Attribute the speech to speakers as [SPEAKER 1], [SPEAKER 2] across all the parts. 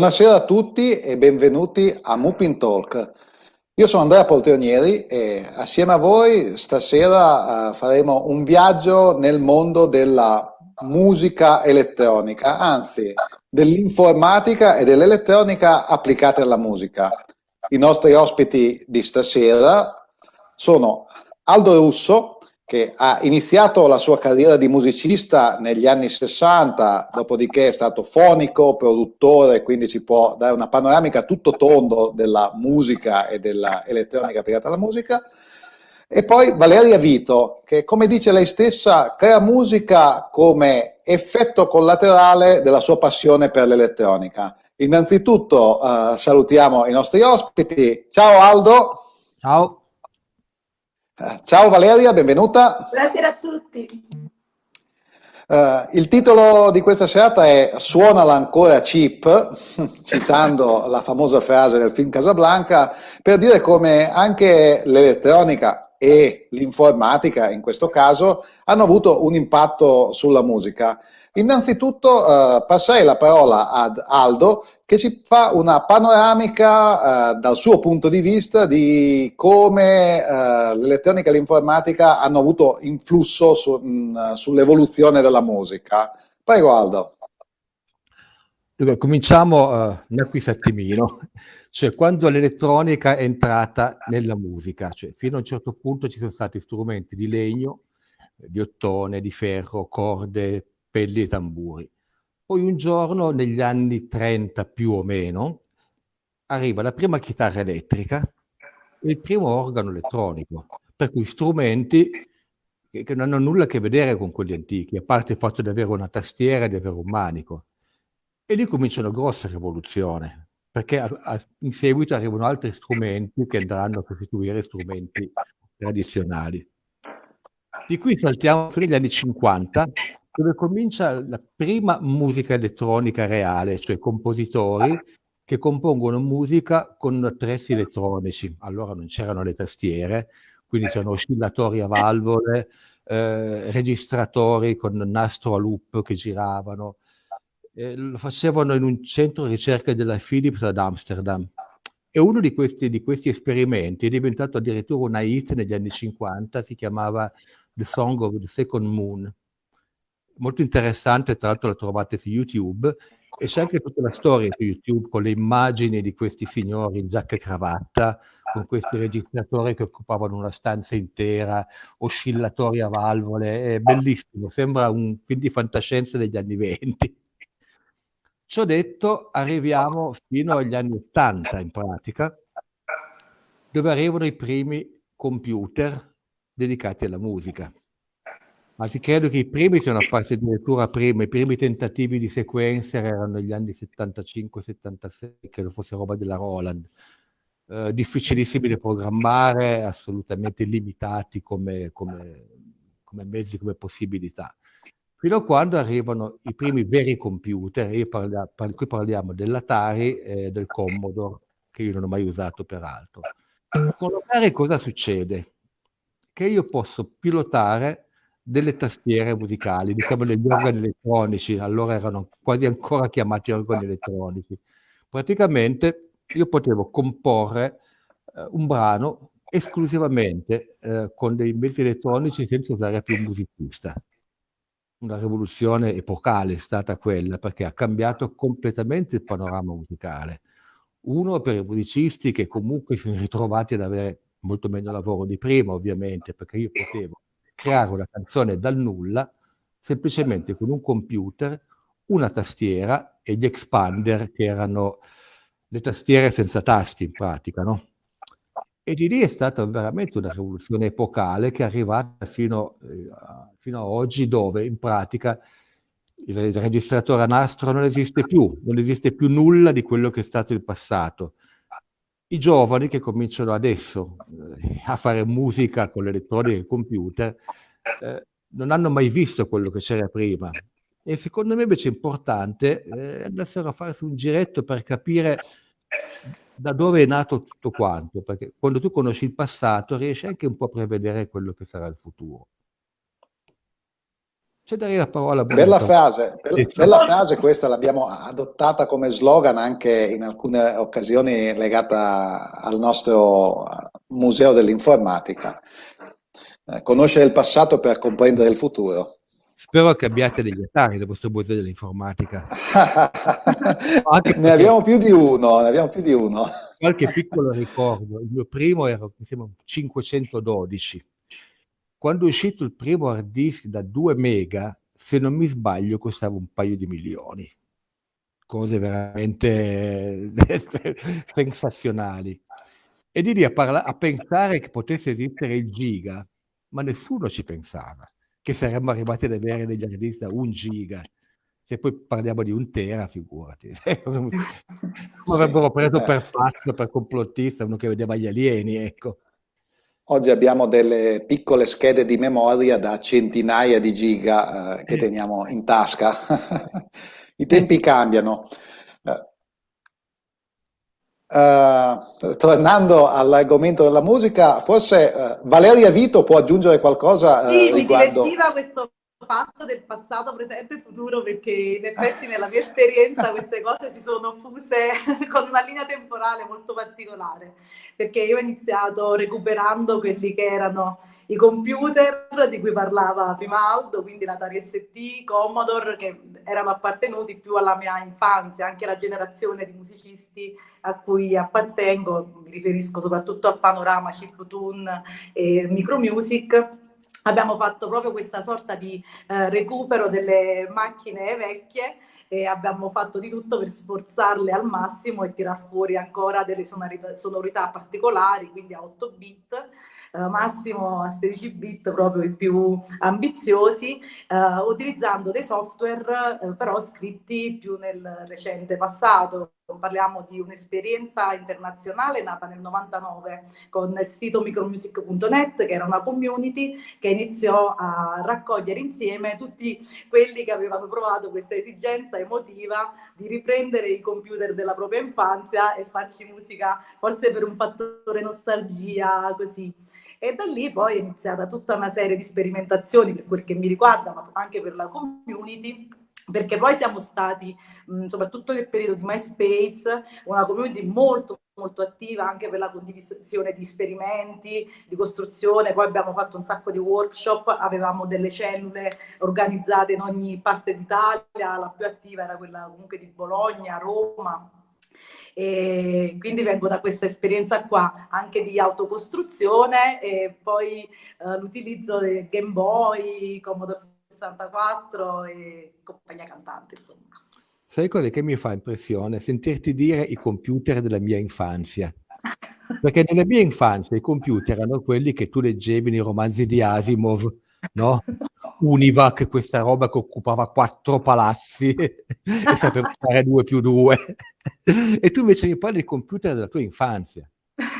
[SPEAKER 1] Buonasera a tutti e benvenuti a Mupin Talk. Io sono Andrea Poltrionieri e assieme a voi stasera uh, faremo un viaggio nel mondo della musica elettronica, anzi dell'informatica e dell'elettronica applicate alla musica. I nostri ospiti di stasera sono Aldo Russo, che ha iniziato la sua carriera di musicista negli anni 60, dopodiché è stato fonico, produttore, quindi ci può dare una panoramica tutto tondo della musica e dell'elettronica applicata alla musica. E poi Valeria Vito, che come dice lei stessa, crea musica come effetto collaterale della sua passione per l'elettronica. Innanzitutto uh, salutiamo i nostri ospiti. Ciao Aldo.
[SPEAKER 2] Ciao.
[SPEAKER 1] Ciao Valeria, benvenuta.
[SPEAKER 3] Buonasera a tutti.
[SPEAKER 1] Uh, il titolo di questa serata è Suonala ancora cheap, citando la famosa frase del film Casablanca, per dire come anche l'elettronica e l'informatica, in questo caso, hanno avuto un impatto sulla musica. Innanzitutto uh, passerei la parola ad Aldo che ci fa una panoramica uh, dal suo punto di vista di come uh, l'elettronica e l'informatica hanno avuto influsso su, sull'evoluzione della musica. Prego Aldo.
[SPEAKER 2] Allora, cominciamo uh, un acquistattimino, cioè quando l'elettronica è entrata nella musica, cioè fino a un certo punto ci sono stati strumenti di legno, di ottone, di ferro, corde, pelli e tamburi. Poi un giorno, negli anni 30 più o meno, arriva la prima chitarra elettrica e il primo organo elettronico, per cui strumenti che, non hanno nulla a che vedere con quelli antichi, a parte il fatto di avere una tastiera e di avere un manico. E lì comincia una grossa rivoluzione, perché a, a, in seguito arrivano altri strumenti che andranno a costituire strumenti tradizionali. Di qui saltiamo fino agli anni 50, dove comincia la prima musica elettronica reale, cioè compositori che compongono musica con attrezzi elettronici. Allora non c'erano le tastiere, quindi c'erano oscillatori a valvole, eh, registratori con nastro a loop che giravano. Eh, lo facevano in un centro di ricerca della Philips ad Amsterdam. E uno di questi, di questi esperimenti è diventato addirittura una hit negli anni 50, si chiamava The Song of the Second Moon molto interessante, tra l'altro la trovate su YouTube, e c'è anche tutta la storia su YouTube con le immagini di questi signori in giacca e cravatta, con questi registratori che occupavano una stanza intera, oscillatori a valvole, è bellissimo, sembra un film di fantascienza degli anni venti. Ciò detto, arriviamo fino agli anni 80 in pratica, dove arrivano i primi computer dedicati alla musica. Anzi, credo che i primi siano apparsi addirittura prima, i primi tentativi di sequencer erano negli anni 75-76, credo fosse roba della Roland. Eh, difficilissimi da programmare, assolutamente limitati come, come, come, mezzi, come possibilità. Fino a quando arrivano i primi veri computer, io parla, par, qui parliamo dell'Atari e del Commodore, che io non ho mai usato peraltro. Con l'Atari cosa succede? Che io posso pilotare delle tastiere musicali, diciamo degli organi elettronici, allora erano quasi ancora chiamati organi elettronici. Praticamente io potevo comporre eh, un brano esclusivamente eh, con dei mezzi elettronici senza usare più un musicista. Una rivoluzione epocale è stata quella perché ha cambiato completamente il panorama musicale. Uno per i musicisti che comunque si sono ritrovati ad avere molto meno lavoro di prima, ovviamente, perché io potevo creare una canzone dal nulla semplicemente con un computer, una tastiera e gli expander che erano le tastiere senza tasti in pratica, no? E di lì è stata veramente una rivoluzione epocale che è arrivata fino, eh, fino a oggi dove in pratica il registratore a nastro non esiste più, non esiste più nulla di quello che è stato il passato. I giovani che cominciano adesso eh, a fare musica con l'elettronica e il computer eh, non hanno mai visto quello che c'era prima. E secondo me invece è importante eh, andassero a farsi un giretto per capire da dove è nato tutto quanto, perché quando tu conosci il passato riesci anche un po' a prevedere quello che sarà il futuro. C'è da dire la parola
[SPEAKER 1] Bella frase, bella, bella frase questa l'abbiamo adottata come slogan anche in alcune occasioni legata al nostro Museo dell'Informatica. Eh, conoscere il passato per comprendere il futuro.
[SPEAKER 2] Spero che abbiate degli attari del vostro museo dell'informatica.
[SPEAKER 1] ne abbiamo più di uno, ne abbiamo più di uno.
[SPEAKER 2] Qualche piccolo ricordo, il mio primo era mi sembra, 512. Quando è uscito il primo hard disk da 2 mega, se non mi sbaglio, costava un paio di milioni. Cose veramente sensazionali. E di lì a, parla- a pensare che potesse esistere il giga, ma nessuno ci pensava che saremmo arrivati ad avere degli hard disk da un giga. Se poi parliamo di un tera, figurati. Come avrebbero preso per pazzo, per complottista, uno che vedeva gli alieni, ecco.
[SPEAKER 1] Oggi abbiamo delle piccole schede di memoria da centinaia di giga eh, che teniamo in tasca. I tempi cambiano. Uh, tornando all'argomento della musica, forse uh, Valeria Vito può aggiungere qualcosa
[SPEAKER 3] uh, sì, riguardo... mi divertiva questo fatto del passato, presente e futuro perché in effetti nella mia esperienza queste cose si sono fuse con una linea temporale molto particolare perché io ho iniziato recuperando quelli che erano i computer di cui parlava prima Aldo, quindi l'Atari ST, Commodore, che erano appartenuti più alla mia infanzia, anche la generazione di musicisti a cui appartengo, mi riferisco soprattutto a Panorama, Chiptune e Micromusic, abbiamo fatto proprio questa sorta di eh, recupero delle macchine vecchie e abbiamo fatto di tutto per sforzarle al massimo e tirar fuori ancora delle sonorità, sonorità particolari, quindi a 8 bit eh, massimo a 16 bit, proprio i più ambiziosi, eh, utilizzando dei software eh, però scritti più nel recente passato. Parliamo di un'esperienza internazionale nata nel 99 con il sito micromusic.net che era una community che iniziò a raccogliere insieme tutti quelli che avevano provato questa esigenza emotiva di riprendere i computer della propria infanzia e farci musica forse per un fattore nostalgia così. E da lì poi è iniziata tutta una serie di sperimentazioni per quel che mi riguarda, ma anche per la community, perché poi siamo stati, mh, soprattutto nel periodo di MySpace, una community molto molto attiva anche per la condivisione di esperimenti, di costruzione, poi abbiamo fatto un sacco di workshop, avevamo delle cellule organizzate in ogni parte d'Italia, la più attiva era quella comunque di Bologna, Roma, e quindi vengo da questa esperienza qua anche di autocostruzione e poi eh, l'utilizzo del Game Boy, Commodore 64 e compagnia cantante insomma.
[SPEAKER 2] Sai cosa che mi fa impressione? Sentirti dire i computer della mia infanzia. Perché nella mia infanzia i computer erano quelli che tu leggevi nei romanzi di Asimov, no? Univac, questa roba che occupava quattro palazzi e sapeva fare due più due. e tu invece mi parli del computer della tua infanzia.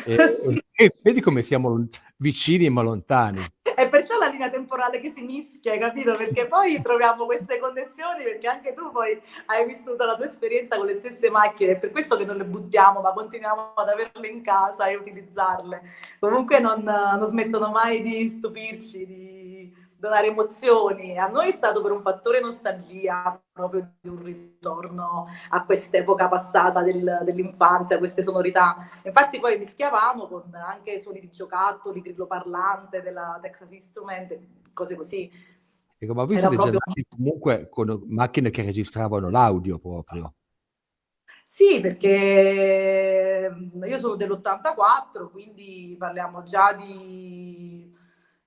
[SPEAKER 2] E, sì. e vedi come siamo vicini ma lontani.
[SPEAKER 3] È perciò la linea temporale che si mischia, capito? Perché poi troviamo queste connessioni, perché anche tu poi hai vissuto la tua esperienza con le stesse macchine, è per questo che non le buttiamo, ma continuiamo ad averle in casa e utilizzarle. Comunque non, non smettono mai di stupirci, di donare emozioni. A noi è stato per un fattore nostalgia, proprio di un ritorno a quest'epoca passata del, dell'infanzia, queste sonorità. Infatti poi mischiavamo con anche suoni di giocattoli, grillo parlante della Texas Instrument, cose così.
[SPEAKER 2] Ecco, ma visto proprio... comunque con macchine che registravano l'audio proprio.
[SPEAKER 3] Sì, perché io sono dell'84, quindi parliamo già di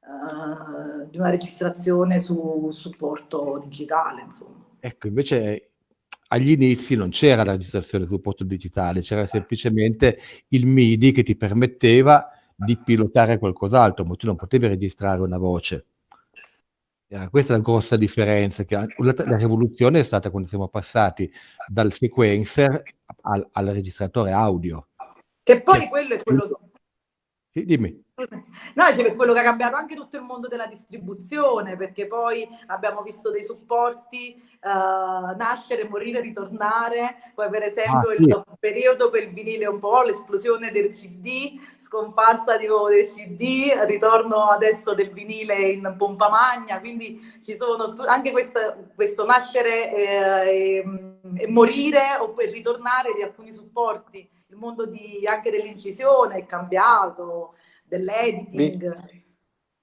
[SPEAKER 3] uh, di una registrazione su supporto digitale. Insomma.
[SPEAKER 2] Ecco, invece agli inizi non c'era la registrazione su supporto digitale, c'era semplicemente il MIDI che ti permetteva di pilotare qualcos'altro, ma tu non potevi registrare una voce. Era questa la grossa differenza, che la, la, rivoluzione è stata quando siamo passati dal sequencer al, al registratore audio.
[SPEAKER 3] Che poi che, quello è quello...
[SPEAKER 2] Sì, dimmi
[SPEAKER 3] No, c'è per quello che ha cambiato anche tutto il mondo della distribuzione, perché poi abbiamo visto dei supporti uh, nascere, morire, ritornare, poi per esempio ah, sì. il periodo per il vinile un po', l'esplosione del CD, scomparsa di nuovo del CD, ritorno adesso del vinile in pompa magna, quindi ci sono anche questa, questo nascere eh, e, e morire o per ritornare di alcuni supporti. Il mondo di, anche dell'incisione è cambiato, dell'editing.
[SPEAKER 1] Vi,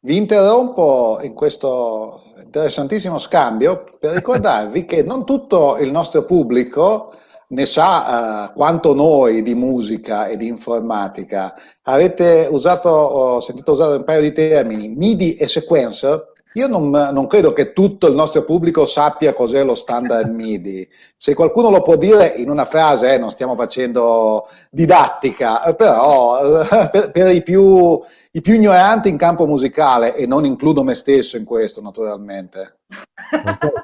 [SPEAKER 1] vi interrompo in questo interessantissimo scambio per ricordarvi che non tutto il nostro pubblico ne sa uh, quanto noi di musica e di informatica. Avete usato, ho sentito usare un paio di termini, MIDI e sequencer. Io non, non, credo che tutto il nostro pubblico sappia cos'è lo standard MIDI. Se qualcuno lo può dire in una frase, eh, non stiamo facendo didattica, eh, però eh, per, per i, più, i più ignoranti in campo musicale, e non includo me stesso in questo naturalmente.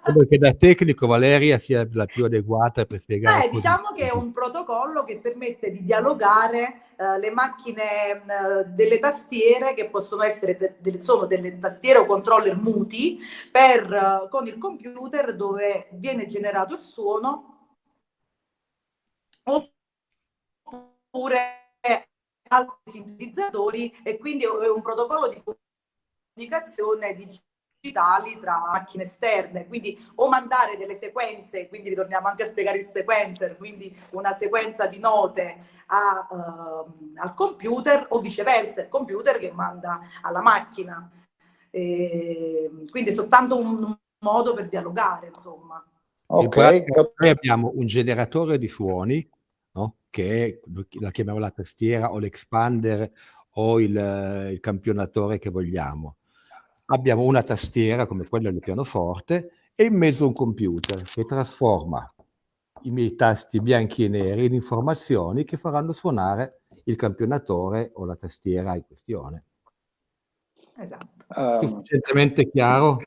[SPEAKER 2] Credo che da tecnico Valeria sia la più adeguata per spiegare.
[SPEAKER 3] Eh, diciamo che è un protocollo che permette di dialogare uh, le macchine uh, delle tastiere che possono essere de de sono delle tastiere o controller muti per, uh, con il computer dove viene generato il suono oppure altri sintetizzatori e quindi è un protocollo di comunicazione digitali tra macchine esterne, quindi o mandare delle sequenze, quindi ritorniamo anche a spiegare il sequencer, quindi una sequenza di note a, uh, al computer o viceversa, il computer che manda alla macchina. E, quindi è soltanto un, un modo per dialogare, insomma.
[SPEAKER 2] Ok. Noi abbiamo un generatore di suoni? Che la chiamiamo la tastiera o l'expander o il, il, campionatore che vogliamo. Abbiamo una tastiera come quella del pianoforte e in mezzo un computer che trasforma i miei tasti bianchi e neri in informazioni che faranno suonare il campionatore o la tastiera in questione. Esatto. Um, Sufficientemente chiaro?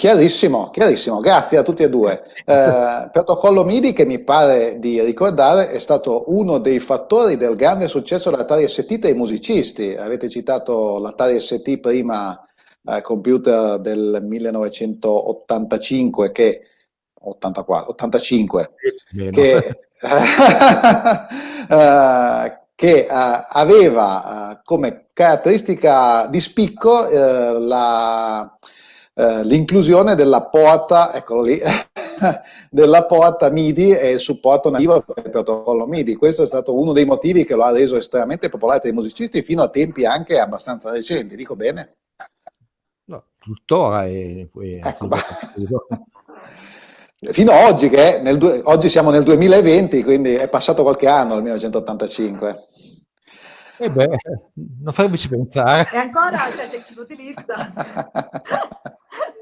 [SPEAKER 1] Chiarissimo, chiarissimo, grazie a tutti e due. Eh, protocollo MIDI che mi pare di ricordare è stato uno dei fattori del grande successo dell'Atari ST tra i musicisti. Avete citato l'Atari ST prima, eh, computer del 1985 che 84, 85 che, eh, che aveva eh, come caratteristica di spicco eh, la eh, l'inclusione della porta, eccolo lì, della porta MIDI e il supporto nativo per il protocollo MIDI. Questo è stato uno dei motivi che lo ha reso estremamente popolare tra i musicisti fino a tempi anche abbastanza recenti, dico bene?
[SPEAKER 2] No, tuttora è... è ecco,
[SPEAKER 1] fino a oggi, che nel, oggi siamo nel 2020, quindi è passato qualche anno dal 1985.
[SPEAKER 2] E eh beh, non farmici pensare.
[SPEAKER 3] E ancora c'è chi lo utilizza.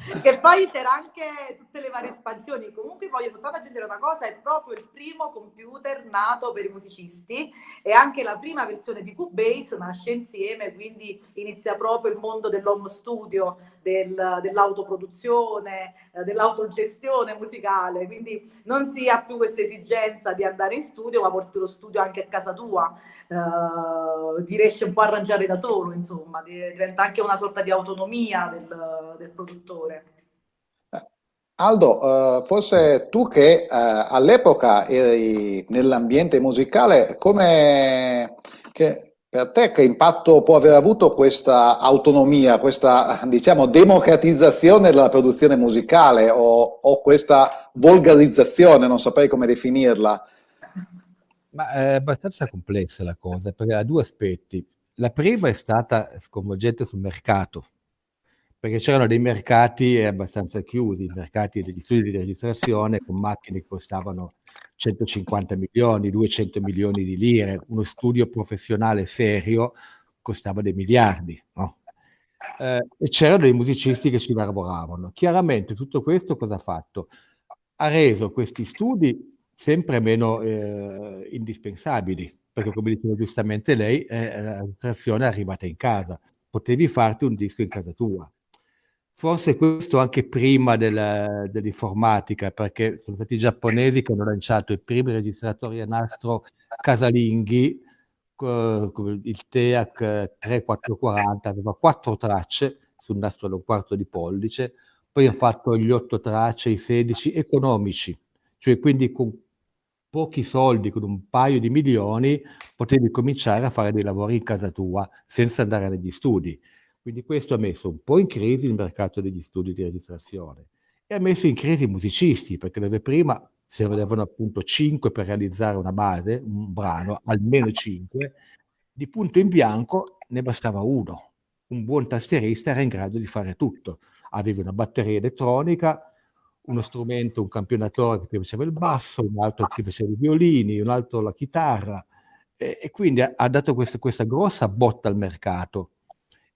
[SPEAKER 3] che poi c'era anche tutte le varie espansioni. Comunque voglio soltanto aggiungere una cosa, è proprio il primo computer nato per i musicisti e anche la prima versione di Cubase nasce insieme, quindi inizia proprio il mondo dell'home studio, del, dell'autoproduzione, eh, dell'autogestione musicale, quindi non si ha più questa esigenza di andare in studio, ma porti lo studio anche a casa tua, eh, ti riesci un po' a arrangiare da solo, insomma, diventa anche una sorta di autonomia del, del produttore.
[SPEAKER 1] Aldo, uh, forse tu che uh, all'epoca eri nell'ambiente musicale, come che, per te che impatto può aver avuto questa autonomia, questa diciamo democratizzazione della produzione musicale o, o questa volgarizzazione, non saprei come definirla?
[SPEAKER 2] Ma è abbastanza complessa la cosa perché ha due aspetti. La prima è stata sconvolgente sul mercato, perché c'erano dei mercati abbastanza chiusi, i mercati degli studi di registrazione con macchine che costavano 150 milioni, 200 milioni di lire, uno studio professionale serio costava dei miliardi, no? eh, e c'erano dei musicisti che ci lavoravano. Chiaramente tutto questo cosa ha fatto? Ha reso questi studi sempre meno eh, indispensabili, perché come diceva giustamente lei, eh, la registrazione è arrivata in casa, potevi farti un disco in casa tua Forse questo anche prima dell'informatica, perché sono stati i giapponesi che hanno lanciato i primi registratori a nastro casalinghi il TEAC 3440, aveva quattro tracce sul nastro da un quarto di pollice, poi ho fatto gli otto tracce, i 16 economici, cioè quindi con pochi soldi, con un paio di milioni, potevi cominciare a fare dei lavori in casa tua senza andare negli studi. Quindi questo ha messo un po' in crisi il mercato degli studi di registrazione e ha messo in crisi i musicisti, perché dove prima se ne volevano appunto 5 per realizzare una base, un brano, almeno 5, di punto in bianco ne bastava uno. Un buon tastierista era in grado di fare tutto. Aveva una batteria elettronica, uno strumento, un campionatore che ti faceva il basso, un altro ti faceva i violini, un altro la chitarra, e, e quindi ha, ha dato questa, questa grossa botta al mercato.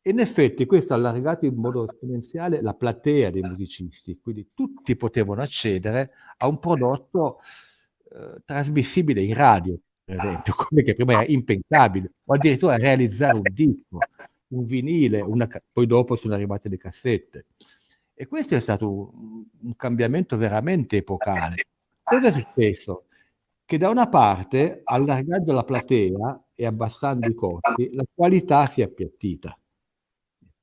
[SPEAKER 2] In effetti questo ha allargato in modo esponenziale la platea dei musicisti, quindi tutti potevano accedere a un prodotto eh, trasmissibile in radio, per esempio, come che prima era impensabile, o addirittura realizzare un disco, un vinile, una, poi dopo sono arrivate le cassette. E questo è stato un, un cambiamento veramente epocale. Cosa è successo? Che da una parte, allargando la platea e abbassando i costi, la qualità si è appiattita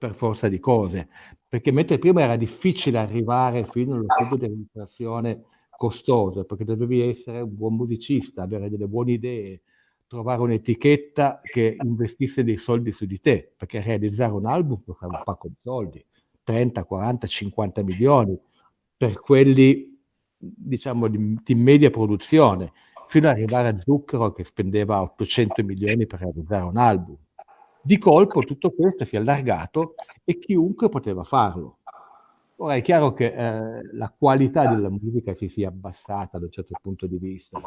[SPEAKER 2] per forza di cose, perché mentre prima era difficile arrivare fino allo stadio di registrazione costoso, perché dovevi essere un buon musicista, avere delle buone idee, trovare un'etichetta che investisse dei soldi su di te, perché realizzare un album costava un pacco di soldi. 30, 40, 50 milioni per quelli diciamo di, di media produzione, fino ad arrivare a Zucchero che spendeva 800 milioni per realizzare un album. Di colpo tutto questo si è allargato e chiunque poteva farlo. Ora è chiaro che eh, la qualità della musica si sia abbassata da un certo punto di vista,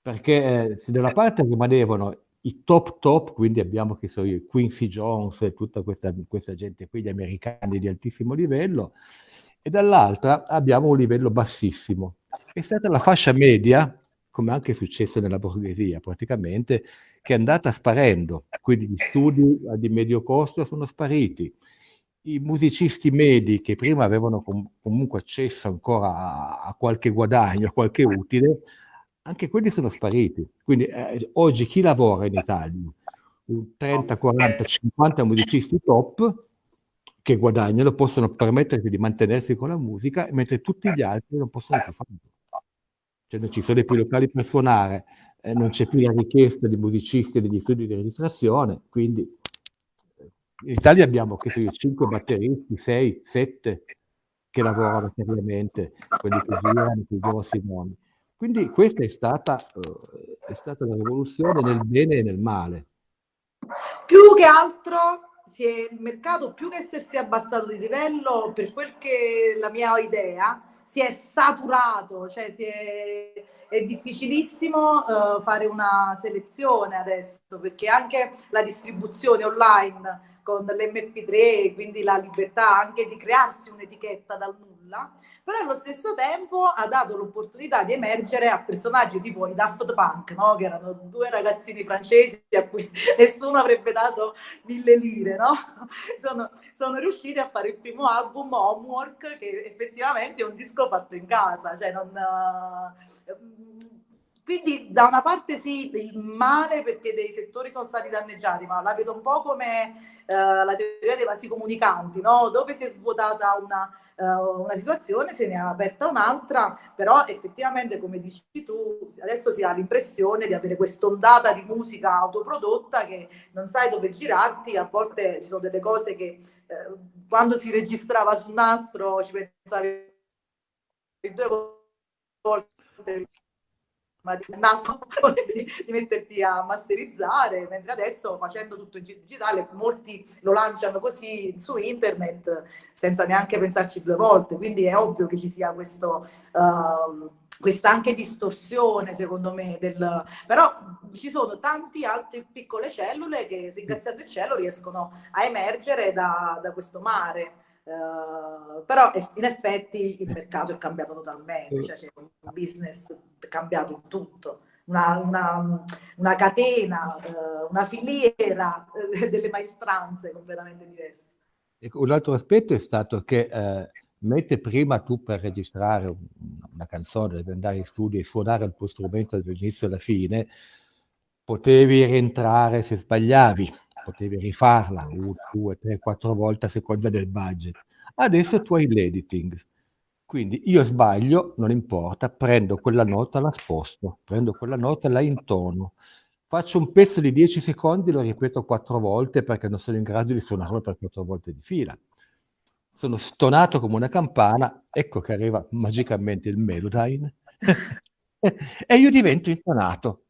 [SPEAKER 2] perché eh, se da una parte rimanevano i top top, quindi abbiamo che so Quincy Jones e tutta questa, questa gente qui, gli americani di altissimo livello, e dall'altra abbiamo un livello bassissimo. È stata la fascia media, come anche è successo nella borghesia praticamente, che è andata sparendo, quindi gli studi di medio costo sono spariti. I musicisti medi che prima avevano com comunque accesso ancora a, a qualche guadagno, a qualche utile, anche quelli sono spariti. Quindi eh, oggi chi lavora in Italia? 30, 40, 50 musicisti top che guadagnano, possono permettersi di mantenersi con la musica, mentre tutti gli altri non possono più farlo. Cioè non ci sono più locali per suonare, eh, non c'è più la richiesta di musicisti degli studi di registrazione, quindi eh, in Italia abbiamo che so 5 batteristi, 6, 7 che lavorano seriamente, quelli che girano, i grossi nomi. Quindi questa è stata, uh, è stata una rivoluzione nel bene e nel male.
[SPEAKER 3] Più che altro si è, il mercato, più che essersi abbassato di livello, per quel che la mia idea, si è saturato, cioè si è, è difficilissimo uh, fare una selezione adesso, perché anche la distribuzione online con l'MP3, quindi la libertà anche di crearsi un'etichetta dal nulla, però allo stesso tempo ha dato l'opportunità di emergere a personaggi tipo i Daft Punk, no? che erano due ragazzini francesi a cui nessuno avrebbe dato mille lire, no? sono, sono riusciti a fare il primo album Homework, che effettivamente è un disco fatto in casa, cioè non... Uh, quindi da una parte sì, il male perché dei settori sono stati danneggiati, ma la vedo un po' come eh, la teoria dei vasi comunicanti, no? dove si è svuotata una, uh, una situazione, se ne è aperta un'altra, però effettivamente come dici tu, adesso si ha l'impressione di avere quest'ondata di musica autoprodotta che non sai dove girarti, a volte ci sono delle cose che eh, quando si registrava sul nastro ci pensavi due volte ma di naso di, di, metterti a masterizzare, mentre adesso facendo tutto in digitale molti lo lanciano così su internet senza neanche pensarci due volte, quindi è ovvio che ci sia questo... Uh, questa anche distorsione secondo me del... però ci sono tanti altre piccole cellule che ringraziando il cielo riescono a emergere da, da questo mare. Uh, però in effetti il mercato è cambiato totalmente, cioè c'è un business cambiato tutto, una, una, una catena, uh, una filiera uh, delle maestranze completamente diverse.
[SPEAKER 2] Ecco, un altro aspetto è stato che eh, mentre prima tu per registrare una canzone devi andare in studio e suonare il tuo strumento dall'inizio alla fine, potevi rientrare se sbagliavi, potevi rifarla una, due, tre, quattro volte a seconda del budget. Adesso tu hai l'editing. Quindi io sbaglio, non importa, prendo quella nota, la sposto, prendo quella nota, la intono, faccio un pezzo di 10 secondi, lo ripeto quattro volte perché non sono in grado di suonarlo per quattro volte di fila. Sono stonato come una campana, ecco che arriva magicamente il Melodyne e io divento intonato.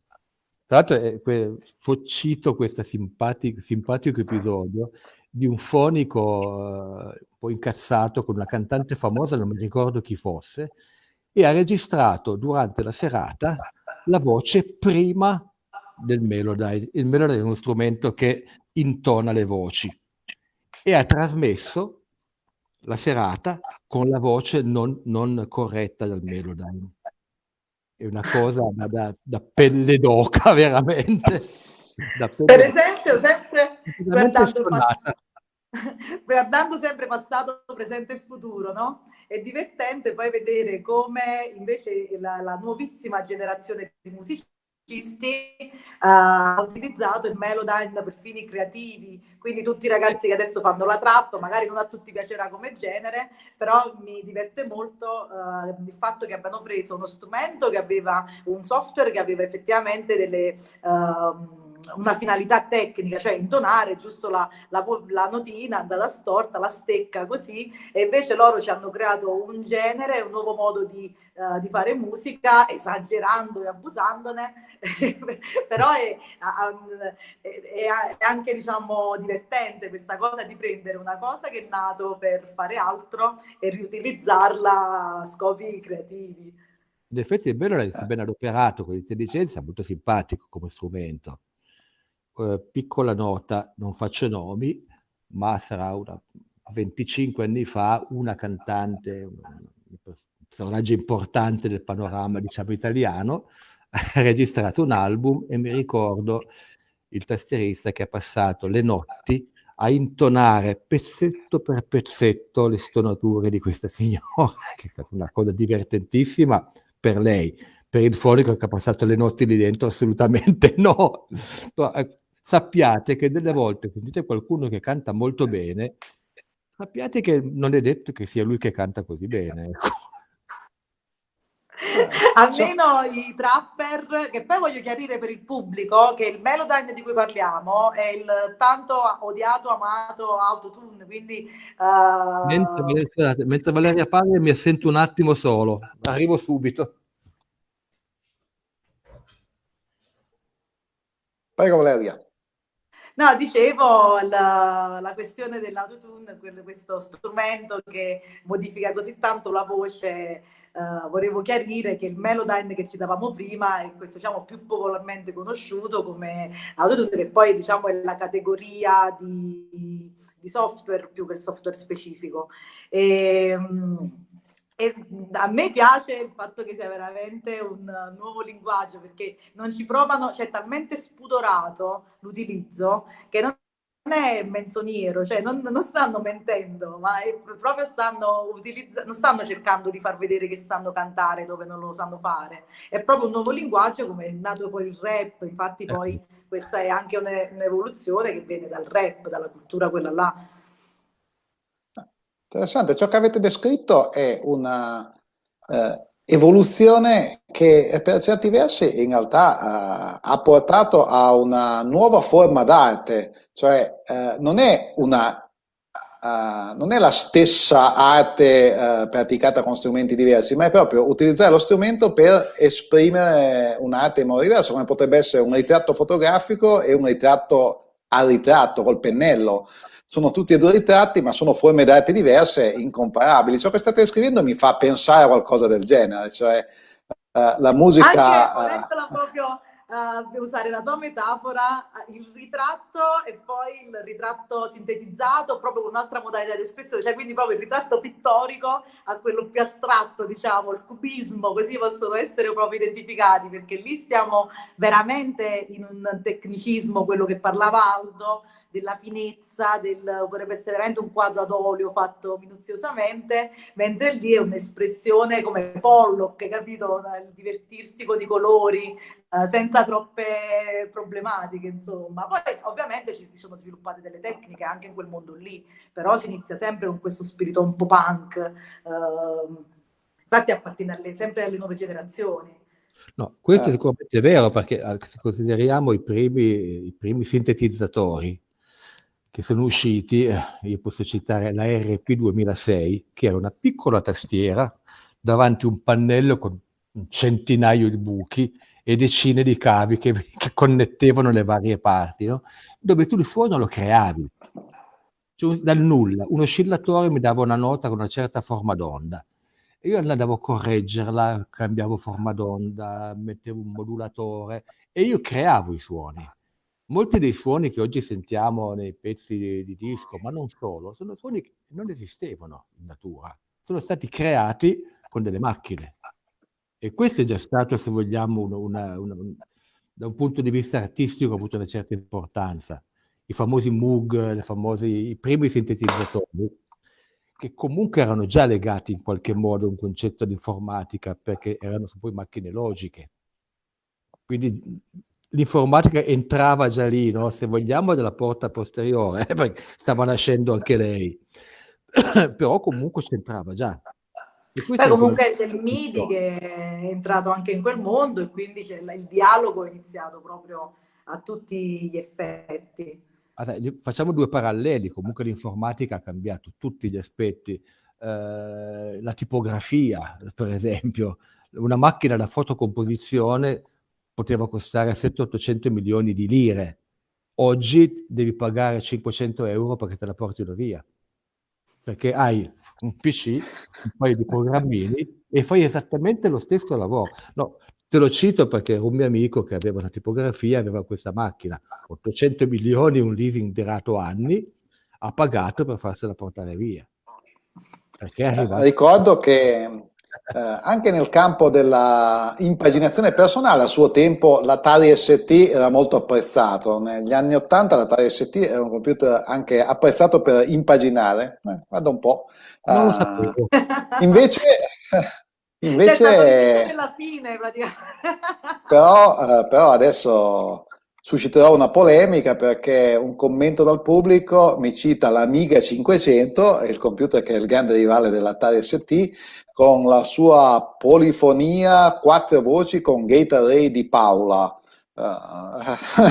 [SPEAKER 2] Tra l'altro eh, cito questo simpatico, simpatico episodio di un fonico eh, un po' incazzato con una cantante famosa, non mi ricordo chi fosse, e ha registrato durante la serata la voce prima del Melodyne. Il Melodyne è uno strumento che intona le voci e ha trasmesso la serata con la voce non, non corretta dal Melodyne. È una cosa da, da pelle d'oca, veramente.
[SPEAKER 3] Per esempio, sempre guardando, guardando sempre passato, presente e futuro, no? È divertente poi vedere come invece la, la nuovissima generazione di musicisti ha utilizzato il Melodyne per fini creativi, quindi tutti i ragazzi che adesso fanno la trap, magari non a tutti piacerà come genere, però mi diverte molto uh, il fatto che abbiano preso uno strumento che aveva un software che aveva effettivamente delle... Uh, una finalità tecnica, cioè intonare giusto la, la, la, notina andata storta, la stecca così, e invece loro ci hanno creato un genere, un nuovo modo di, uh, di fare musica, esagerando e abusandone, però è, è, è, anche diciamo divertente questa cosa di prendere una cosa che è nato per fare altro e riutilizzarla a scopi creativi.
[SPEAKER 2] In effetti è bello è ben adoperato con l'intelligenza, molto simpatico come strumento eh, piccola nota, non faccio nomi, ma sarà una, 25 anni fa una cantante, un, personaggio importante del panorama diciamo italiano, ha registrato un album e mi ricordo il tastierista che ha passato le notti a intonare pezzetto per pezzetto le stonature di questa signora, che è stata una cosa divertentissima per lei. Per il fonico che ha passato le notti lì dentro, assolutamente no. Sappiate che delle volte sentite qualcuno che canta molto bene, sappiate che non è detto che sia lui che canta così bene. Ecco.
[SPEAKER 3] Almeno i trapper, che poi voglio chiarire per il pubblico che il Melodyne di cui parliamo è il tanto odiato, amato autotune, quindi... Uh...
[SPEAKER 2] Mentre, mentre Valeria parla mi assento un attimo solo, arrivo subito.
[SPEAKER 1] Prego Valeria.
[SPEAKER 3] No, dicevo la, la questione dell'autotune, questo strumento che modifica così tanto la voce, uh, volevo chiarire che il Melodyne che citavamo prima è questo diciamo più popolarmente conosciuto come autotune che poi diciamo è la categoria di, di software più che il software specifico. E, um, e a me piace il fatto che sia veramente un nuovo linguaggio perché non ci provano, c'è talmente spudorato l'utilizzo che non è menzognero, cioè non, non stanno mentendo, ma proprio stanno utilizzando, non stanno cercando di far vedere che sanno cantare dove non lo sanno fare. È proprio un nuovo linguaggio come è nato poi il rap, infatti poi questa è anche un'evoluzione che viene dal rap, dalla cultura quella là
[SPEAKER 1] Interessante, ciò che avete descritto è una eh, evoluzione che per certi versi in realtà eh, ha portato a una nuova forma d'arte, cioè eh, non è una Uh, non è la stessa arte uh, praticata con strumenti diversi, ma è proprio utilizzare lo strumento per esprimere un'arte in modo diverso, come potrebbe essere un ritratto fotografico e un ritratto a ritratto col pennello sono tutti e due ritratti, ma sono forme d'arte diverse, incomparabili. Ciò che state scrivendo mi fa pensare a qualcosa del genere, cioè uh, la musica...
[SPEAKER 3] Anche, uh, proprio uh, usare la tua metafora, il ritratto e poi il ritratto sintetizzato proprio con un'altra modalità di espressione, cioè quindi proprio il ritratto pittorico a quello più astratto, diciamo, il cubismo, così possono essere proprio identificati, perché lì stiamo veramente in un tecnicismo, quello che parlava Aldo, della finezza, del, potrebbe essere veramente un quadro ad olio fatto minuziosamente, mentre lì è un'espressione come Pollock, capito? Il divertirsi con i colori, eh, senza troppe problematiche, insomma. Poi ovviamente ci si sono sviluppate delle tecniche anche in quel mondo lì, però si inizia sempre con questo spirito un po' punk, eh, infatti appartiene alle, sempre alle nuove generazioni.
[SPEAKER 2] No, questo eh. è sicuramente vero perché se consideriamo i primi, i primi sintetizzatori che sono usciti, eh, io posso citare la RP 2006, che era una piccola tastiera davanti a un pannello con un centinaio di buchi e decine di cavi che, che connettevano le varie parti, no? dove tu il suono lo creavi. Cioè, dal nulla, un oscillatore mi dava una nota con una certa forma d'onda. E io andavo a correggerla, cambiavo forma d'onda, mettevo un modulatore e io creavo i suoni. Molti dei suoni che oggi sentiamo nei pezzi di, di disco, ma non solo, sono suoni che non esistevano in natura, sono stati creati con delle macchine. E questo è già stato, se vogliamo, una, una, una, da un punto di vista artistico, ha avuto una certa importanza. I famosi Moog, famosi, i primi sintetizzatori, che comunque erano già legati in qualche modo a un concetto di informatica, perché erano poi macchine logiche. Quindi l'informatica entrava già lì, no? se vogliamo, dalla porta posteriore, perché stava nascendo anche lei. Però comunque c'entrava già.
[SPEAKER 3] Poi comunque è il MIDI che è entrato anche in quel mondo e quindi il dialogo è iniziato proprio a tutti gli effetti.
[SPEAKER 2] Facciamo due paralleli, comunque l'informatica ha cambiato tutti gli aspetti. Eh, la tipografia, per esempio, una macchina da fotocomposizione poteva costare 700-800 milioni di lire. Oggi devi pagare 500 euro perché te la portino via. Perché hai un PC, un paio di programmini e fai esattamente lo stesso lavoro. No, te lo cito perché un mio amico che aveva una tipografia, aveva questa macchina, 800 milioni, un leasing durato anni, ha pagato per farsela portare via.
[SPEAKER 1] Ricordo che eh, anche nel campo della impaginazione personale, a suo tempo l'Atari ST era molto apprezzato. Negli anni 80 l'Atari ST era un computer anche apprezzato per impaginare. Eh, guarda un po'. Non lo sapevo. Uh, invece, invece fine, però, uh, però adesso susciterò una polemica perché un commento dal pubblico mi cita l'Amiga 500, il computer che è il grande rivale dell'Atari ST, con la sua polifonia, quattro voci con Array di Paola. Uh,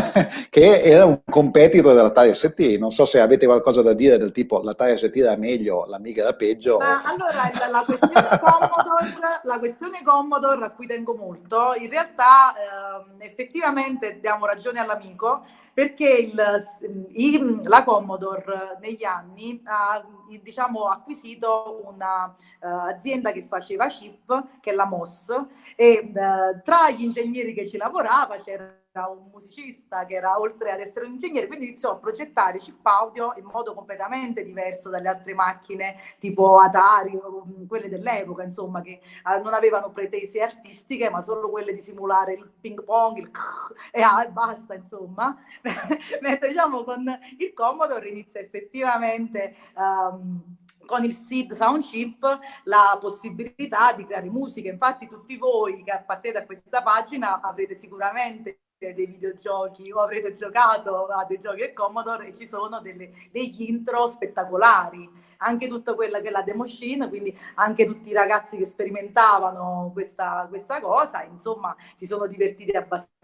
[SPEAKER 1] che era un competitor dell'Atari ST. Non so se avete qualcosa da dire del tipo l'Atari ST era meglio, l'Amiga era peggio.
[SPEAKER 3] Ma allora la, la, questione Commodore, la questione Commodore a cui tengo molto, in realtà eh, effettivamente diamo ragione all'amico perché il, il, la Commodore negli anni ha diciamo, acquisito un'azienda uh, che faceva chip, che è la MOS, e uh, tra gli ingegneri che ci lavorava c'era un musicista che era oltre ad essere un ingegnere, quindi iniziò a progettare chip audio in modo completamente diverso dalle altre macchine tipo Atari o mm, quelle dell'epoca, insomma, che eh, non avevano pretese artistiche, ma solo quelle di simulare il ping pong, il e ah, basta, insomma. Mentre diciamo con il Commodore inizia effettivamente um, con il SID Sound Chip la possibilità di creare musica. Infatti tutti voi che appartenete a questa pagina avrete sicuramente dei videogiochi o avrete giocato a dei giochi al Commodore e ci sono delle, degli intro spettacolari anche tutta quella che è la demo scene, quindi anche tutti i ragazzi che sperimentavano questa, questa cosa, insomma, si sono divertiti abbastanza.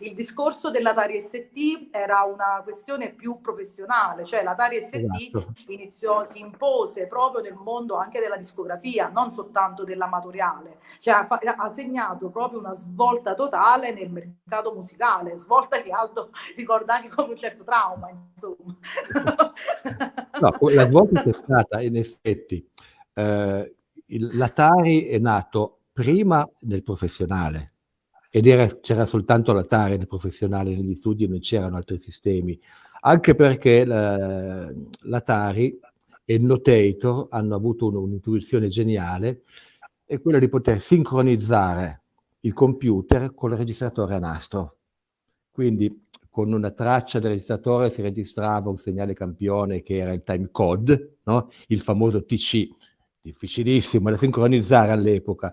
[SPEAKER 3] Il discorso dell'Atari ST era una questione più professionale, cioè l'Atari ST esatto. iniziò, si impose proprio nel mondo anche della discografia, non soltanto dell'amatoriale, cioè ha, ha segnato proprio una svolta totale nel mercato musicale, svolta che Aldo ricorda anche come un certo trauma, insomma.
[SPEAKER 2] No, la svolta è stata in effetti, eh, l'Atari è nato prima del professionale ed c'era soltanto l'Atari nel professionale, negli studi non c'erano altri sistemi, anche perché l'Atari e il Notator hanno avuto un'intuizione geniale, è quella di poter sincronizzare il computer con il registratore a nastro. Quindi con una traccia del registratore si registrava un segnale campione che era il timecode, no? il famoso TC, difficilissimo da sincronizzare all'epoca,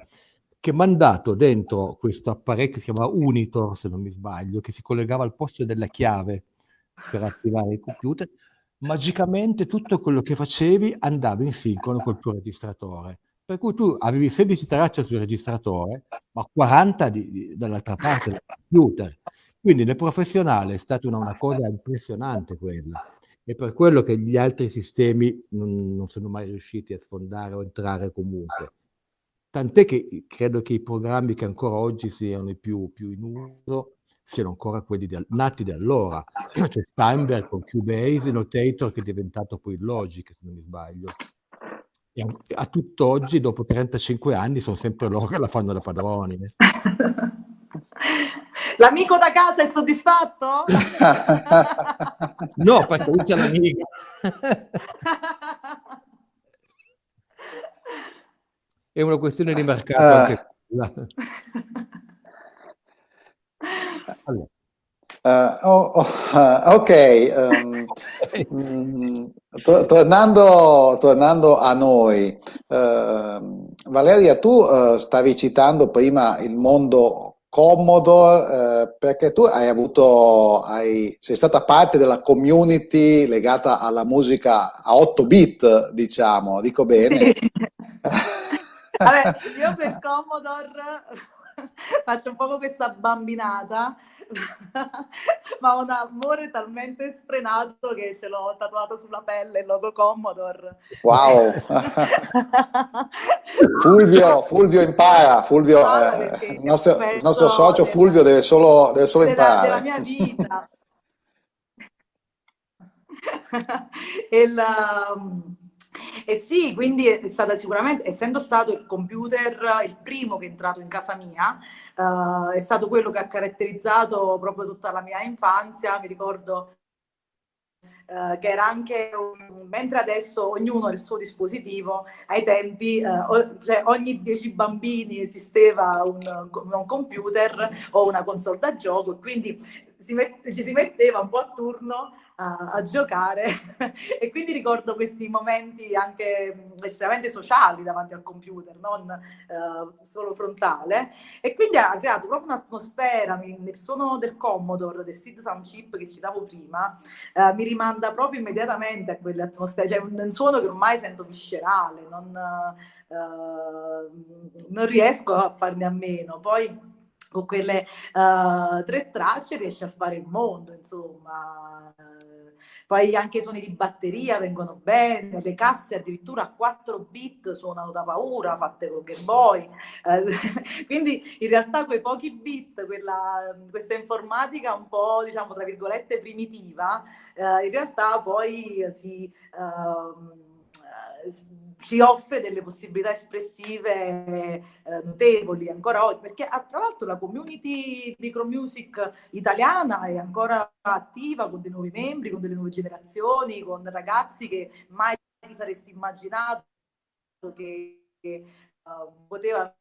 [SPEAKER 2] che mandato dentro questo apparecchio, si chiama Unitor se non mi sbaglio, che si collegava al posto della chiave per attivare il computer, magicamente tutto quello che facevi andava in sincrono col tuo registratore. Per cui tu avevi 16 tracce sul registratore, ma 40 di, di, dall'altra parte del computer. Quindi nel professionale è stata una, una, cosa impressionante quella. E per quello che gli altri sistemi non, non sono mai riusciti a sfondare o entrare comunque. Tant'è che credo che i programmi che ancora oggi siano i più, più in uso siano ancora quelli di, nati da allora. C'è Steinberg con Cubase, Notator che è diventato poi Logic, se non mi sbaglio. E a, a tutt'oggi, dopo 35 anni, sono sempre loro che la fanno da padroni. Eh.
[SPEAKER 3] L'amico da casa è soddisfatto?
[SPEAKER 2] no, perché lui c'è l'amico. è una questione di mercato uh, anche quella.
[SPEAKER 1] Allora. Uh, oh, oh, uh, ok, um, to tornando, tornando, a noi, uh, Valeria, tu stavi citando prima il mondo Commodore perché tu hai avuto, hai, sei stata parte della community legata alla musica a 8 bit, diciamo, dico bene?
[SPEAKER 3] Vabbè, io per Commodore faccio un po' questa bambinata, ma ho un amore talmente sfrenato che ce l'ho tatuato sulla pelle il logo Commodore.
[SPEAKER 1] Wow! Fulvio, Fulvio impara, Fulvio, eh, il, nostro, il, nostro, socio della, Fulvio deve solo, deve solo
[SPEAKER 3] della,
[SPEAKER 1] imparare.
[SPEAKER 3] Della mia vita. il, um, e sì, quindi è stata sicuramente, essendo stato il computer il primo che è entrato in casa mia, uh, è stato quello che ha caratterizzato proprio tutta la mia infanzia, mi ricordo Uh, che era anche un, mentre adesso ognuno ha il suo dispositivo, ai tempi uh, o, cioè ogni dieci bambini esisteva un, un, computer o una console da gioco quindi si met, ci si metteva un po' a turno a, a giocare e quindi ricordo questi momenti anche estremamente sociali davanti al computer, non uh, solo frontale e quindi ha creato proprio un'atmosfera nel suono del Commodore, del Sid Sound Chip che citavo prima, uh, mi rimanda proprio immediatamente a quelle atmosfere, cioè un, un suono che ormai sento viscerale, non, uh, non riesco a farne a meno. Poi con quelle uh, tre tracce riesce a fare il mondo, insomma. Poi anche i suoni di batteria vengono bene, le casse addirittura a 4 bit suonano da paura, fatte con Game Boy. Uh, quindi in realtà quei pochi bit, quella, questa informatica un po', diciamo, tra virgolette, primitiva, uh, in realtà poi si... Uh, ci offre delle possibilità espressive eh, notevoli ancora oggi, perché ah, tra l'altro la community micromusic italiana è ancora attiva con dei nuovi membri, con delle nuove generazioni, con ragazzi che mai saresti immaginato che, che uh, potevano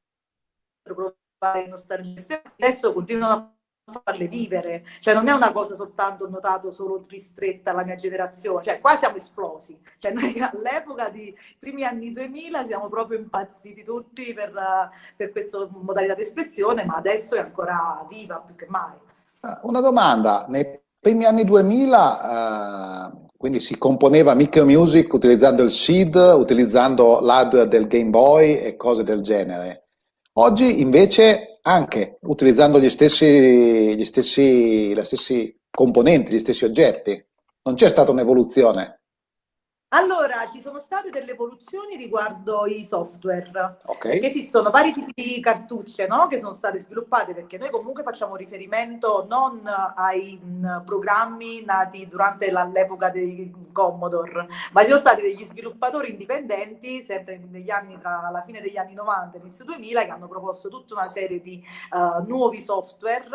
[SPEAKER 3] provare nostalgia. Adesso continuano a farle vivere, cioè non è una cosa soltanto notato solo ristretta alla mia generazione, cioè qua siamo esplosi, cioè noi all'epoca di primi anni 2000 siamo proprio impazziti tutti per, per questa modalità di espressione, ma adesso è ancora viva più che mai.
[SPEAKER 1] Ah, una domanda, nei primi anni 2000 uh, quindi si componeva micro music utilizzando il SID, utilizzando l'hardware del Game Boy e cose del genere. Oggi invece anche utilizzando gli stessi, gli stessi, gli stessi componenti, gli stessi oggetti. Non c'è stata un'evoluzione.
[SPEAKER 3] Allora, ci sono state delle evoluzioni riguardo i software, okay. esistono vari tipi di cartucce no? che sono state sviluppate perché noi comunque facciamo riferimento non ai mh, programmi nati durante l'epoca dei Commodore, ma ci sono stati degli sviluppatori indipendenti, sempre negli anni tra la fine degli anni 90 e inizio 2000, che hanno proposto tutta una serie di uh, nuovi software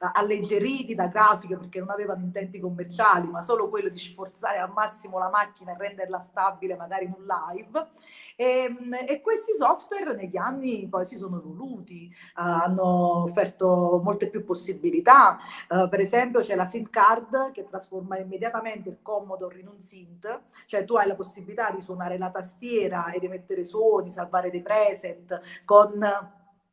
[SPEAKER 3] uh, alleggeriti da grafiche perché non avevano intenti commerciali, ma solo quello di sforzare al massimo la macchina e rendere renderla stabile magari in un live. E, ehm, e questi software negli anni poi si sono evoluti, uh, hanno offerto molte più possibilità, uh, per esempio c'è la SIM card che trasforma immediatamente il Commodore in un synth, cioè tu hai la possibilità di suonare la tastiera ed emettere suoni, salvare dei preset con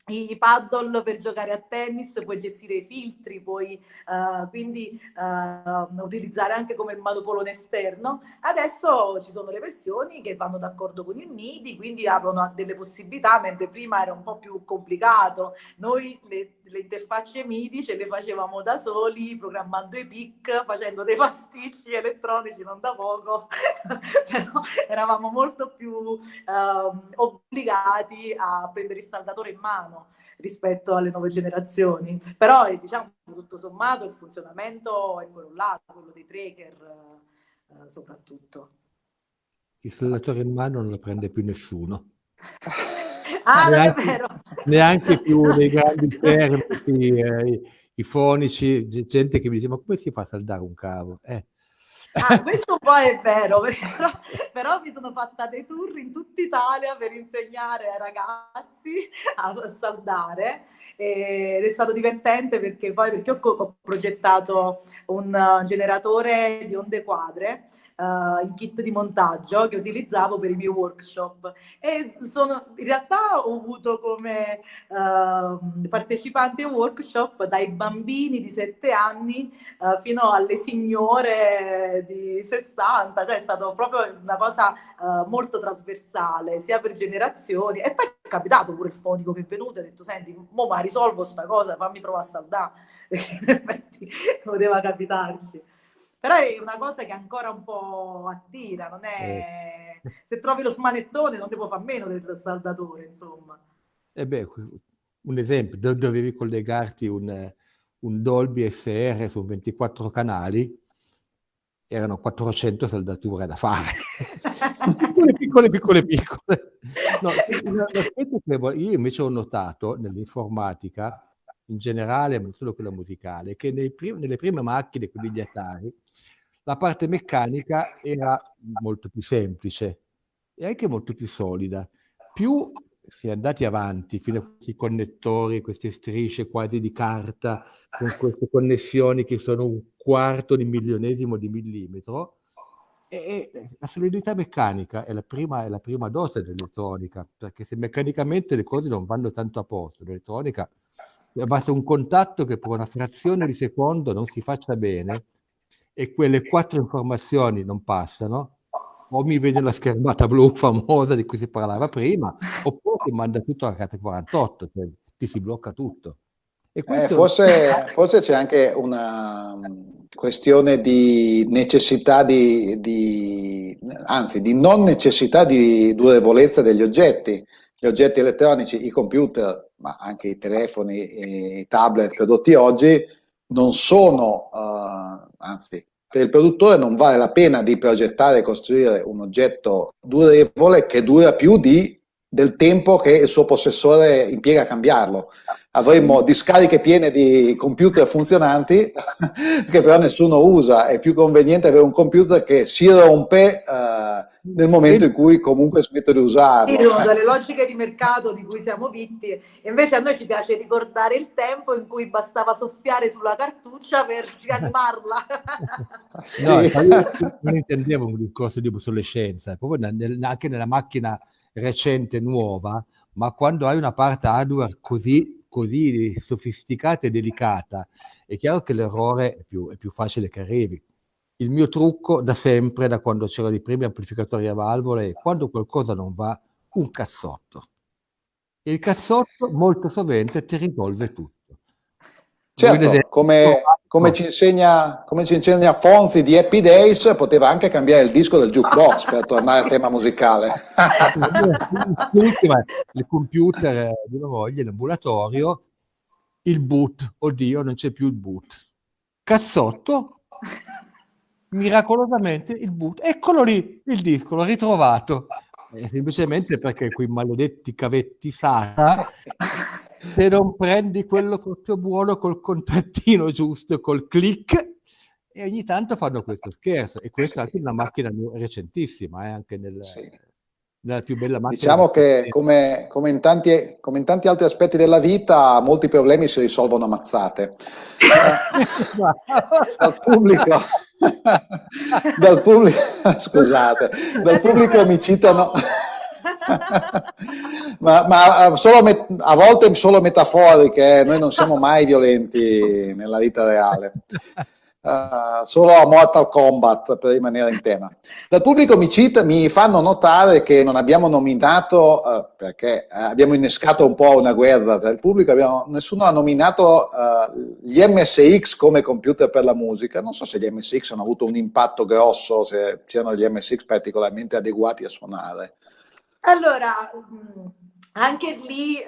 [SPEAKER 3] i paddle per giocare a tennis, puoi gestire i filtri, puoi uh, quindi uh, utilizzare anche come manopolone esterno. Adesso ci sono le versioni che vanno d'accordo con il MIDI, quindi aprono delle possibilità, mentre prima era un po' più complicato. Noi le, le interfacce MIDI ce le facevamo da soli, programmando i pic, facendo dei pasticci elettronici non da poco, però eravamo molto più uh, obbligati a prendere il saldatore in mano rispetto alle nuove generazioni. Però diciamo tutto sommato il funzionamento è quello là, quello dei tracker eh, soprattutto.
[SPEAKER 2] Il saldatore in mano non lo prende più nessuno.
[SPEAKER 3] ah, neanche, non è vero.
[SPEAKER 2] Neanche più nei grandi termini, eh, i, i, fonici, gente che mi dice ma come si fa a saldare un cavo? Eh,
[SPEAKER 3] Ah, questo un po' è vero, però, però, mi sono fatta dei tour in tutta Italia per insegnare ai ragazzi a saldare ed è stato divertente perché poi perché ho, ho progettato un generatore di onde quadre uh, il kit di montaggio che utilizzavo per i miei workshop. E sono, in realtà ho avuto come uh, partecipanti ai workshop dai bambini di 7 anni uh, fino alle signore di 60, cioè è stato proprio una cosa molto trasversale sia per generazioni. E poi è capitato pure il fonico che è venuto e ha detto senti, mo ma risolvo sta cosa, fammi provare a saldare perché in effetti poteva capitarci. Però è una cosa che ancora un po' attira, non è... Eh. Se trovi lo smanettone non devo fare meno del saldatore, insomma.
[SPEAKER 2] E eh beh, un esempio, dovevi collegarti un, un Dolby SR su 24 canali, erano 400 saldature da fare. piccole, piccole, piccole, piccole. No, io invece ho notato nell'informatica, in generale, ma non solo quella musicale, che prim nelle prime macchine, quindi gli Atari, la parte meccanica era molto più semplice e anche molto più solida. Più si è andati avanti fino a questi connettori, queste strisce quasi di carta, con queste connessioni che sono un quarto di milionesimo di millimetro, e la solidità meccanica è la prima, è la prima dose dell'elettronica, perché se meccanicamente le cose non vanno tanto a posto, l'elettronica basta un contatto che per una frazione di secondo non si faccia bene, e quelle quattro informazioni non passano, o mi vede la schermata blu famosa di cui si parlava prima, oppure ti manda tutto alla carta 48, cioè ti si blocca tutto.
[SPEAKER 1] Eh, questo... Eh, forse, forse, c'è anche una mm, questione di necessità di, di, anzi di non necessità di durevolezza degli oggetti. Gli oggetti elettronici, i computer, ma anche i telefoni, i tablet prodotti oggi, non sono, uh, anzi, per il produttore non vale la pena di progettare e costruire un oggetto durevole che dura più di, del tempo che il suo possessore impiega a cambiarlo. Avremmo discariche piene di computer funzionanti che però nessuno usa. È più conveniente avere un computer che si rompe uh, nel momento in cui comunque smetto di usarlo.
[SPEAKER 3] Sono dalle logiche di mercato di cui siamo vittime, invece a noi ci piace ricordare il tempo in cui bastava soffiare sulla cartuccia per rianimarla.
[SPEAKER 2] sì. No, io non intendevo un discorso di obsolescenza, proprio nel, anche nella macchina recente, nuova, ma quando hai una parte hardware così, così sofisticata e delicata, è chiaro che l'errore è più, è più facile che arrivi il mio trucco da sempre, da quando c'erano i primi amplificatori a valvole, è quando qualcosa non va, un cazzotto. Il cazzotto molto sovente ti risolve tutto.
[SPEAKER 1] Certo, come, come, ci insegna, come, ci insegna, Fonzi di Happy Days, poteva anche cambiare il disco del jukebox per tornare al tema musicale.
[SPEAKER 2] Il computer di una voglia, l'ambulatorio, il boot, oddio non c'è più il boot. Cazzotto, miracolosamente il boot, eccolo lì il disco, l'ho ritrovato. Eh, semplicemente perché quei maledetti cavetti SATA, se non prendi quello proprio buono col contrattino giusto, col click, e ogni tanto fanno questo scherzo. E questa è anche una macchina recentissima, eh, anche nel, sì. Nella più bella macchina.
[SPEAKER 1] Diciamo che come, come, in tanti, come in tanti altri aspetti della vita, molti problemi si risolvono a mazzate. Dal pubblico dal pubblico, scusate, dal pubblico mi citano, ma, ma a volte solo metaforiche, eh. noi non siamo mai violenti nella vita reale. Uh, solo a Mortal Kombat per rimanere in tema. Dal pubblico mi, cita, mi fanno notare che non abbiamo nominato, uh, perché abbiamo innescato un po' una guerra tra il pubblico, abbiamo, nessuno ha nominato uh, gli MSX come computer per la musica. Non so se gli MSX hanno avuto un impatto grosso, se c'erano gli MSX particolarmente adeguati a suonare.
[SPEAKER 3] Allora, anche lì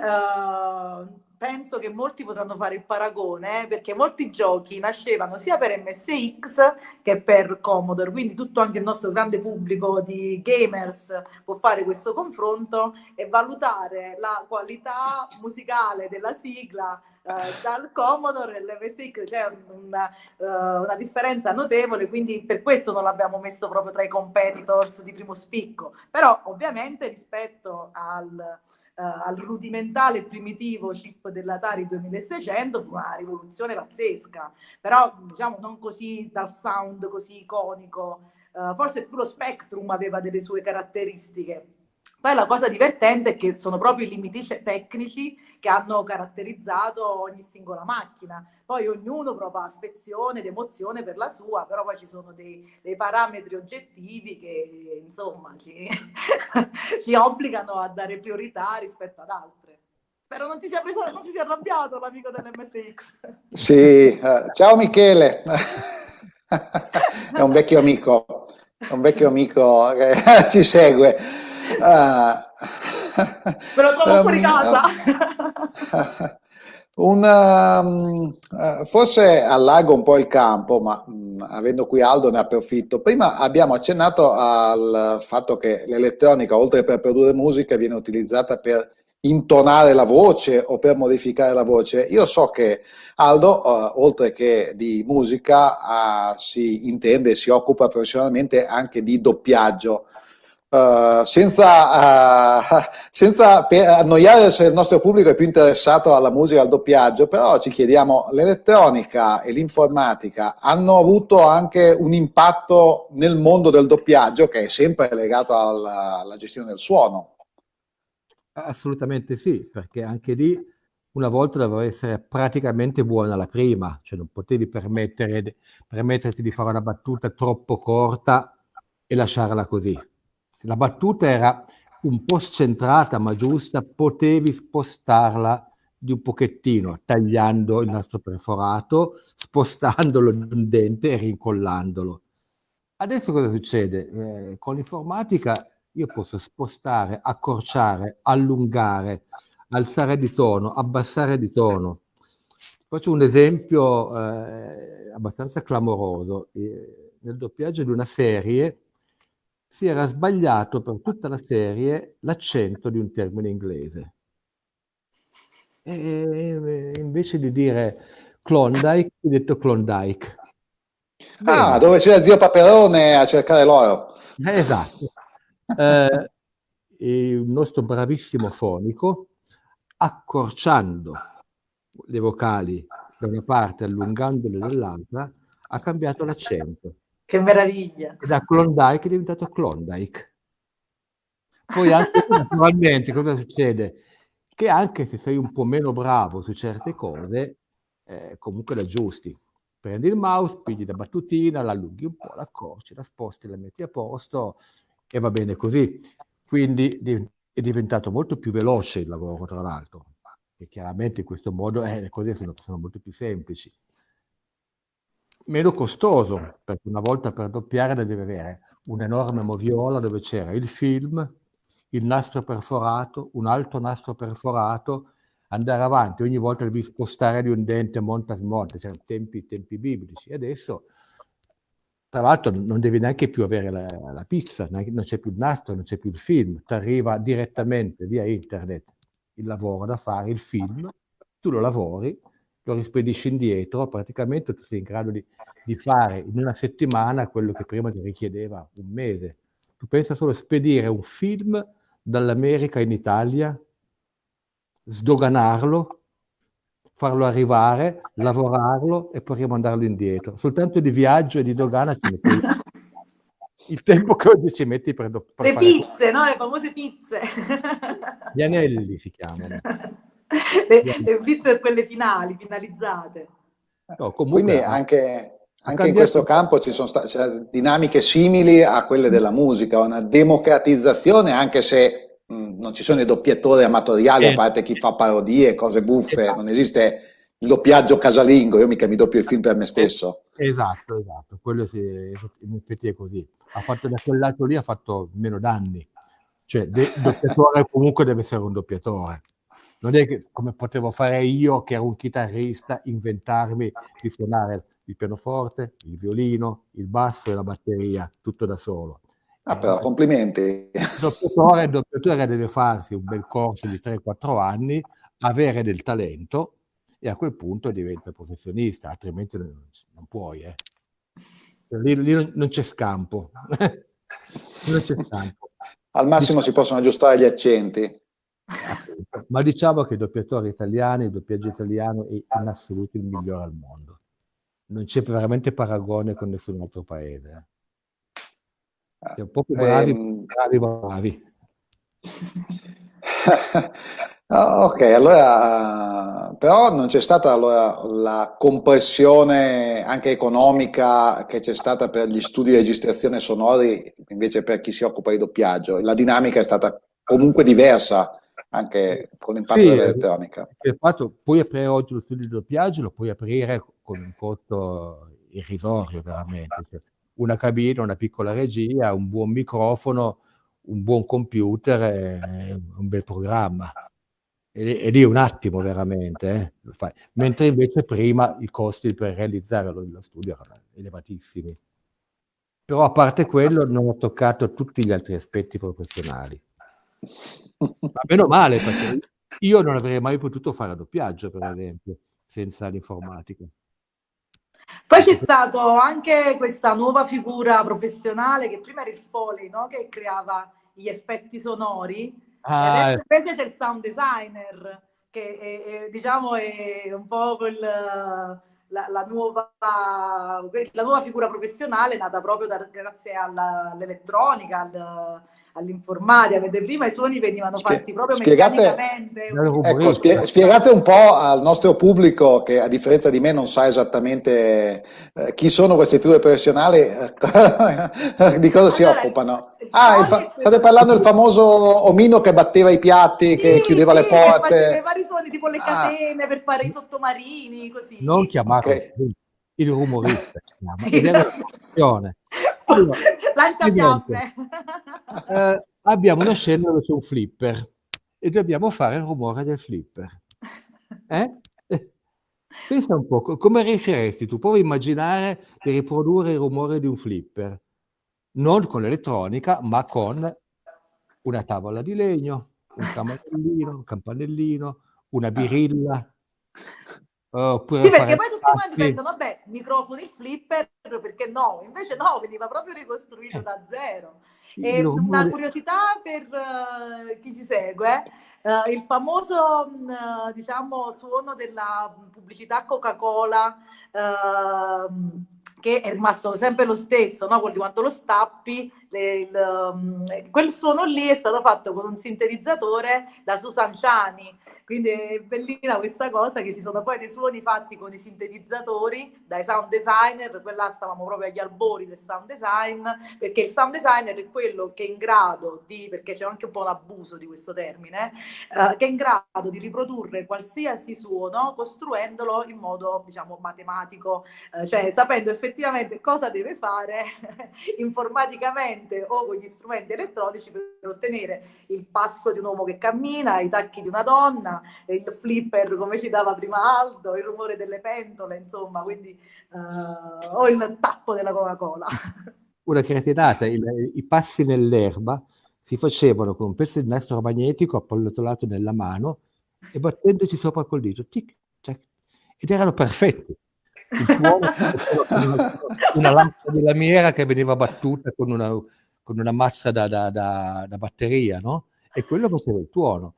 [SPEAKER 3] penso che molti potranno fare il paragone eh, perché molti giochi nascevano sia per MSX che per Commodore, quindi tutto anche il nostro grande pubblico di gamers può fare questo confronto e valutare la qualità musicale della sigla eh, dal Commodore all'MSX, c'è una, uh, una differenza notevole, quindi per questo non l'abbiamo messo proprio tra i competitors di primo spicco, però ovviamente rispetto al eh, al rudimentale e primitivo chip dell'Atari 2600 fu una rivoluzione pazzesca, però diciamo non così dal sound così iconico, eh, forse più lo Spectrum aveva delle sue caratteristiche. Poi la cosa divertente è che sono proprio i limiti tecnici che hanno caratterizzato ogni singola macchina. Poi ognuno prova affezione ed emozione per la sua, però poi ci sono dei, dei parametri oggettivi che insomma ci, ci, obbligano a dare priorità rispetto ad altre. Spero non si sia, preso, non si sia arrabbiato l'amico dell'MSX.
[SPEAKER 1] Sì, uh, ciao Michele, è un vecchio amico, è un vecchio amico che ci segue.
[SPEAKER 3] Uh, Me lo trovo um, fuori casa.
[SPEAKER 1] Una, forse allago un po' il campo, ma um, avendo qui Aldo ne approfitto. Prima abbiamo accennato al fatto che l'elettronica, oltre per produrre musica, viene utilizzata per intonare la voce o per modificare la voce. Io so che Aldo, oltre che di musica, si intende e si occupa professionalmente anche di doppiaggio. Uh, senza, uh, senza annoiare se il nostro pubblico è più interessato alla musica, al doppiaggio, però ci chiediamo, l'elettronica e l'informatica hanno avuto anche un impatto nel mondo del doppiaggio che è sempre legato alla, alla gestione del suono?
[SPEAKER 2] Assolutamente sì, perché anche lì una volta doveva essere praticamente buona la prima, cioè non potevi permetterti di fare una battuta troppo corta e lasciarla così la battuta era un po' scentrata ma giusta, potevi spostarla di un pochettino, tagliando il nastro perforato, spostandolo di un dente e rincollandolo. Adesso cosa succede? Eh, con l'informatica io posso spostare, accorciare, allungare, alzare di tono, abbassare di tono. Faccio un esempio eh, abbastanza clamoroso. Eh, nel doppiaggio di una serie si era sbagliato per tutta la serie l'accento di un termine inglese. E invece di dire Klondike, ho detto Klondike.
[SPEAKER 1] Ah, dove c'era zio Paperone a cercare l'oro.
[SPEAKER 2] esatto. Eh, il nostro bravissimo fonico, accorciando le vocali da una parte, allungandole dall'altra, ha cambiato l'accento.
[SPEAKER 3] Che meraviglia!
[SPEAKER 2] Da Klondike è diventato Klondike. Poi anche naturalmente cosa succede? Che anche se sei un po' meno bravo su certe cose, eh, comunque la aggiusti. Prendi il mouse, pigli la battutina, la allunghi un po', la accorci, la sposti, la metti a posto e va bene così. Quindi è diventato molto più veloce il lavoro, tra l'altro. E chiaramente in questo modo eh, le cose sono, sono molto più semplici meno costoso, perché una volta per doppiare devi avere un'enorme moviola dove c'era il film, il nastro perforato, un altro nastro perforato, andare avanti, ogni volta devi spostare di un dente monta smonta, c'erano tempi, tempi biblici. Adesso, tra l'altro, non devi neanche più avere la, la pizza, non c'è più il nastro, non c'è più il film, ti arriva direttamente via internet il lavoro da fare, il film, tu lo lavori, lo rispedisci indietro, praticamente tu sei in grado di, di, fare in una settimana quello che prima ti richiedeva un mese. Tu pensa solo a spedire un film dall'America in Italia, sdoganarlo, farlo arrivare, lavorarlo e poi rimandarlo indietro. Soltanto di viaggio e di dogana ci metti. il tempo che oggi ci metti per, per
[SPEAKER 3] Le pizze, no? Le famose pizze.
[SPEAKER 2] Gli anelli si chiamano.
[SPEAKER 3] Le, le pizze quelle finali, finalizzate.
[SPEAKER 1] No, Quindi anche, anche in questo campo ci sono state cioè, dinamiche simili a quelle della musica, una democratizzazione anche se mh, non ci sono i doppiatori amatoriali, eh. a parte chi fa parodie, cose buffe, esatto. non esiste il doppiaggio casalingo, io mica mi doppio il film per me stesso.
[SPEAKER 2] Esatto, esatto, quello sì, in effetti è così. Ha fatto da quel lato lì ha fatto meno danni. Cioè, il doppiatore comunque deve essere un doppiatore non è che come potevo fare io, che ero un chitarrista, inventarmi di suonare il pianoforte, il violino, il basso e la batteria, tutto da solo.
[SPEAKER 1] Ah, però, complimenti.
[SPEAKER 2] Il doppiatore, il doppiatore deve farsi un bel corso di 3-4 anni, avere del talento e a quel punto diventa professionista, altrimenti non, non puoi. Eh. Lì, lì, non c'è scampo. non c'è
[SPEAKER 1] scampo. Al massimo si possono aggiustare gli accenti.
[SPEAKER 2] Ma diciamo che i doppiatori italiani, il doppiaggio italiano è in assoluto il migliore al mondo. Non c'è veramente paragone con nessun altro paese. Eh. Siamo proprio bravi, ehm... bravi, bravi.
[SPEAKER 1] ok, allora, però non c'è stata allora, la compressione anche economica che c'è stata per gli studi di registrazione sonori, invece per chi si occupa di doppiaggio. La dinamica è stata comunque diversa anche con l'impatto sì, dell'elettronica.
[SPEAKER 2] Fatto, puoi aprire oggi lo studio di doppiaggio, lo puoi aprire con un costo irrisorio veramente. Cioè, una cabina, una piccola regia, un buon microfono, un buon computer e un bel programma. E, lì un attimo veramente, eh, mentre invece prima i costi per realizzare lo, lo studio erano elevatissimi. Però a parte quello non ho toccato tutti gli altri aspetti professionali. Ma meno male, perché io non avrei mai potuto fare doppiaggio, per esempio, senza l'informatica.
[SPEAKER 3] Poi c'è stata anche questa nuova figura professionale che prima era il Foley, no? che creava gli effetti sonori, ah, e adesso invece c'è il sound designer, che è, è, diciamo è un po' quel, la, la, nuova, la, nuova, figura professionale nata proprio da, grazie all'elettronica, al, all'informatica, perché prima i suoni venivano fatti proprio spiegate, meccanicamente.
[SPEAKER 1] Ecco, spie, spiegate un po' al nostro pubblico che a differenza di me non sa esattamente eh, chi sono queste figure professionali, eh, di cosa si occupano. Ah, fa- state parlando del famoso omino che batteva i piatti, sì, che chiudeva sì, le porte.
[SPEAKER 3] vari suoni tipo le ah. catene ah. per fare i sottomarini, così.
[SPEAKER 2] Non chiamarlo okay. il rumorista, ed è una
[SPEAKER 3] allora, Lanciafiamme.
[SPEAKER 2] Eh, abbiamo una scena dove c'è un flipper e dobbiamo fare il rumore del flipper. Eh? Pensa un po', come riusciresti tu? Provi a immaginare di riprodurre il rumore di un flipper, non con l'elettronica, ma con una tavola di legno, un campanellino, un campanellino, una birilla,
[SPEAKER 3] Oppure sì, perché poi tutti quanti pensano, vabbè, microfoni flipper, perché no? Invece no, veniva proprio ricostruito da zero. E una curiosità per uh, chi ci segue, uh, il famoso, uh, diciamo, suono della pubblicità Coca-Cola, uh, che è rimasto sempre lo stesso, no? Quelli quanto lo stappi, le, il, um, quel suono lì è stato fatto con un sintetizzatore da Susan Ciani, quindi è bellina questa cosa che ci sono poi dei suoni fatti con i sintetizzatori dai sound designer, quella stavamo proprio agli albori del sound design, perché il sound designer è quello che è in grado di, perché c'è anche un po' un abuso di questo termine, eh, che è in grado di riprodurre qualsiasi suono costruendolo in modo, diciamo, matematico, eh, cioè sapendo effettivamente cosa deve fare informaticamente o con gli strumenti elettronici per ottenere il passo di un uomo che cammina, i tacchi di una donna, il flipper come ci dava prima Aldo, il rumore delle pentole, insomma, quindi uh, o il tappo della Coca-Cola.
[SPEAKER 2] Una cretinata, il, i passi nell'erba si facevano con un pezzo di nastro magnetico appallottolato nella mano e battendoci sopra col dito, tic, tac, ed erano perfetti. Il una, una lampada di lamiera che veniva battuta con una, con una mazza da, da, da, da batteria, no? E quello faceva il tuono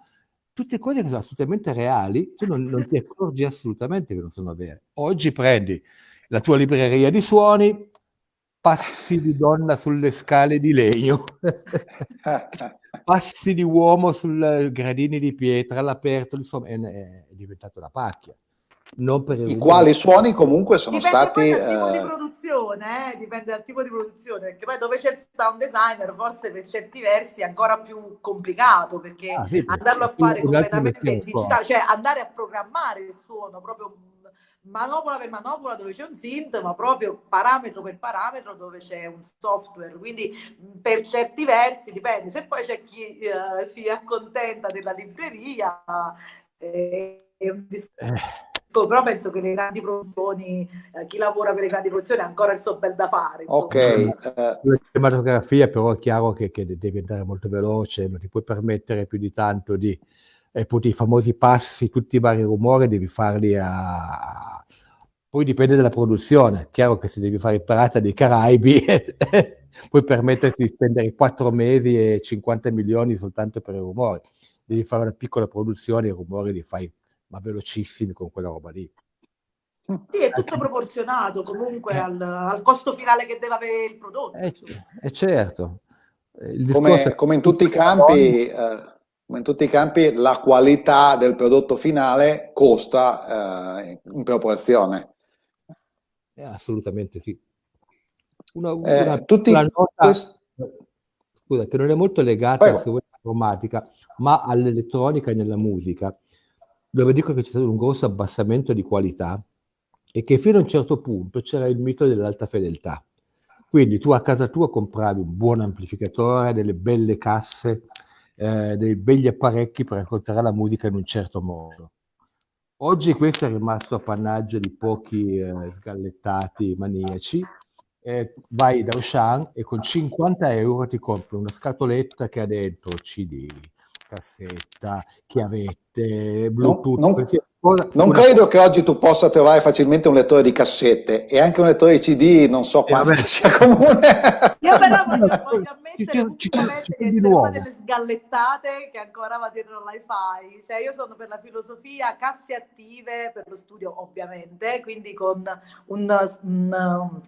[SPEAKER 2] tutte cose che sono assolutamente reali, tu non, non ti accorgi assolutamente che non sono vere. Oggi prendi la tua libreria di suoni, passi di donna sulle scale di legno, passi di uomo sui gradini di pietra all'aperto, insomma è, è diventato una pacchia.
[SPEAKER 1] I quali suoni comunque sono
[SPEAKER 3] dipende
[SPEAKER 1] stati...
[SPEAKER 3] Dipende dal tipo di produzione, eh? dipende dal tipo di produzione, perché poi dove c'è il sound designer forse per certi versi è ancora più complicato, perché ah, sì, andarlo a fare completamente digitale, cioè andare a programmare il suono proprio manopola per manopola dove c'è un synth, ma proprio parametro per parametro dove c'è un software. Quindi per certi versi dipende. Se poi c'è chi uh, si accontenta della libreria, eh, è un discorso. Eh però penso che le grandi produzioni, eh, chi lavora per le grandi produzioni ha ancora il suo bel da fare.
[SPEAKER 1] Insomma. Ok.
[SPEAKER 2] Uh, la cinematografia però è chiaro che, che, devi andare molto veloce, non ti puoi permettere più di tanto di... E poi i famosi passi, tutti i vari rumori devi farli a... Poi dipende dalla produzione, chiaro che se devi fare il Pirata dei Caraibi puoi permetterti di spendere 4 mesi e 50 milioni soltanto per i rumori. Devi fare una piccola produzione, i rumori li fai ma velocissimi con quella roba lì.
[SPEAKER 3] Sì, è tutto proporzionato comunque eh. al, al, costo finale che deve avere il prodotto.
[SPEAKER 2] Eh, eh certo.
[SPEAKER 1] Come, come, in tutti i campi, eh, come in tutti i campi, la qualità del prodotto finale costa eh, in proporzione.
[SPEAKER 2] Eh, assolutamente sì. Una,
[SPEAKER 1] eh, una, tutti una nota, quest...
[SPEAKER 2] scusa, che non è molto legata all'informatica, ma all'elettronica e nella musica dove dico che c'è stato un grosso abbassamento di qualità e che fino a un certo punto c'era il mito dell'alta fedeltà. Quindi tu a casa tua compravi un buon amplificatore, delle belle casse, eh, dei begli apparecchi per ascoltare la musica in un certo modo. Oggi questo è rimasto appannaggio di pochi eh, sgallettati maniaci. Eh, vai da Auchan e con 50 euro ti compri una scatoletta che ha dentro CD, cassetta, chiavette, Bluetooth.
[SPEAKER 1] Non, non, non credo che oggi tu possa trovare facilmente un lettore di cassette e anche un lettore di CD, non so eh, quanto sia comune.
[SPEAKER 3] Io però voglio, voglio ammettere ci, ci, ci, che essere una delle sgallettate che ancora va dietro l'iFi. Cioè io sono per la filosofia casse attive per lo studio ovviamente, quindi con un, un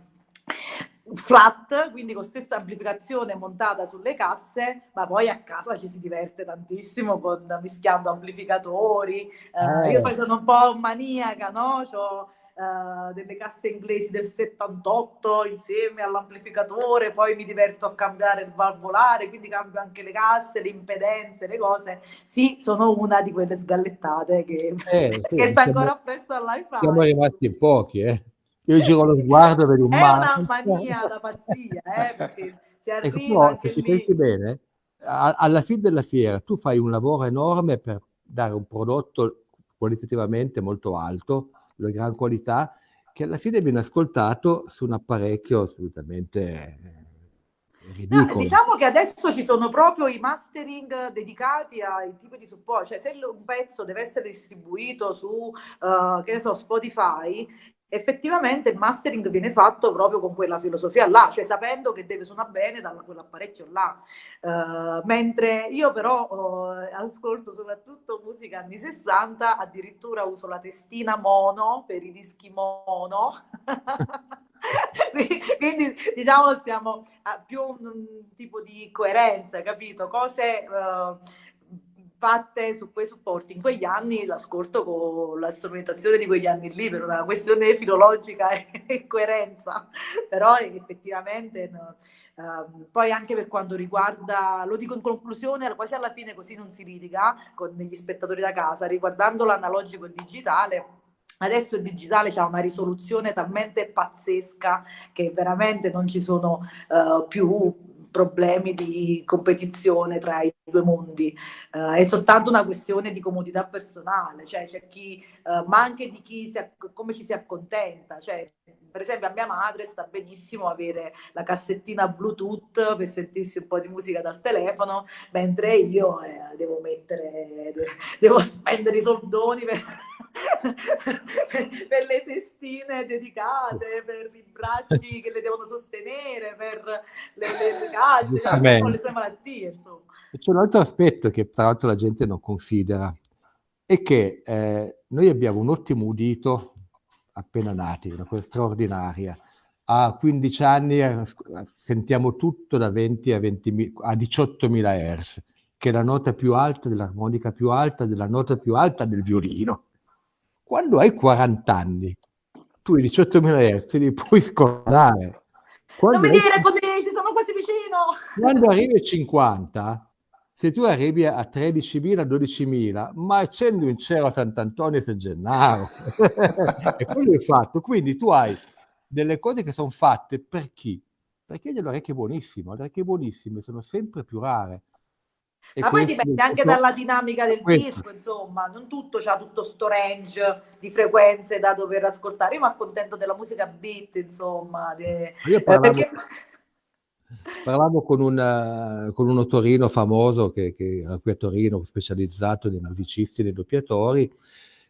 [SPEAKER 3] flat, quindi con stessa amplificazione montata sulle casse, ma poi a casa ci si diverte tantissimo con, mischiando amplificatori. Eh, io poi sono un po' maniaca, no? C'ho, Uh, delle casse inglesi del 78 insieme all'amplificatore, poi mi diverto a cambiare il valvolare, quindi cambio anche le casse, le impedenze, le cose. Sì, sono una di quelle sgallettate che, eh, sì, che sta ancora presto all'iPhone.
[SPEAKER 2] Siamo rimasti in pochi, eh. Io giro lo sguardo per un
[SPEAKER 3] È una mania, una pazzia, eh, perché si ecco, arriva ecco,
[SPEAKER 2] se ci pensi bene, alla fine della fiera tu fai un lavoro enorme per dare un prodotto qualitativamente molto alto, di gran qualità, che alla fine viene ascoltato su un apparecchio assolutamente
[SPEAKER 3] No, diciamo che adesso ci sono proprio i mastering dedicati ai tipi di supporto, cioè se un pezzo deve essere distribuito su, uh, che ne so, Spotify, effettivamente il mastering viene fatto proprio con quella filosofia là, cioè sapendo che deve suonare bene da quell'apparecchio là. Uh, mentre io però uh, ascolto soprattutto musica anni 60, addirittura uso la testina mono per i dischi mono. quindi diciamo siamo a più un, un, tipo di coerenza, capito? Cose uh, fatte su quei supporti in quegli anni l'ascolto con la strumentazione di quegli anni lì per una questione filologica e coerenza però effettivamente no. Uh, poi anche per quanto riguarda, lo dico in conclusione, quasi alla fine così non si litiga con gli spettatori da casa, riguardando l'analogico e il digitale, Adesso il digitale ha una risoluzione talmente pazzesca che veramente non ci sono uh, più problemi di competizione tra i due mondi, uh, è soltanto una questione di comodità personale, cioè c'è chi, uh, ma anche di chi si, come ci si accontenta, cioè per esempio a mia madre sta benissimo avere la cassettina Bluetooth per sentirsi un po' di musica dal telefono, mentre io eh, devo mettere, devo spendere i soldoni per per le testine dedicate, per i bracci che le devono sostenere, per le, le, le case, con le sue malattie, insomma.
[SPEAKER 2] C'è un altro aspetto che tra l'altro la gente non considera, è che eh, noi abbiamo un ottimo udito appena nati, una cosa straordinaria. a 15 anni eh, sentiamo tutto da 20 a, 20, a 18.000 Hz, che è la nota più alta dell'armonica più alta, della nota più alta del violino. Quando hai 40 anni, tu i 18.000 Hz li puoi scordare.
[SPEAKER 3] Quando non mi dire così, ci sono quasi vicino!
[SPEAKER 2] Quando arrivi a 50, se tu arrivi a 13.000, 12.000, ma accendi un cielo a Sant'Antonio e San Gennaro. e quello è fatto. Quindi tu hai delle cose che sono fatte per chi? Perché delle orecchie buonissime. Le orecchie buonissime sono sempre più rare.
[SPEAKER 3] E Ma poi dipende anche dalla dinamica del questo. disco, insomma, non tutto c'ha tutto sto range di frequenze da dover ascoltare. Io mi accontento della musica beat, insomma. De...
[SPEAKER 2] Io parlavo, perché... parlavo con, un, con uno Torino famoso che, che era qui a Torino, specializzato nei musicisti, nei doppiatori,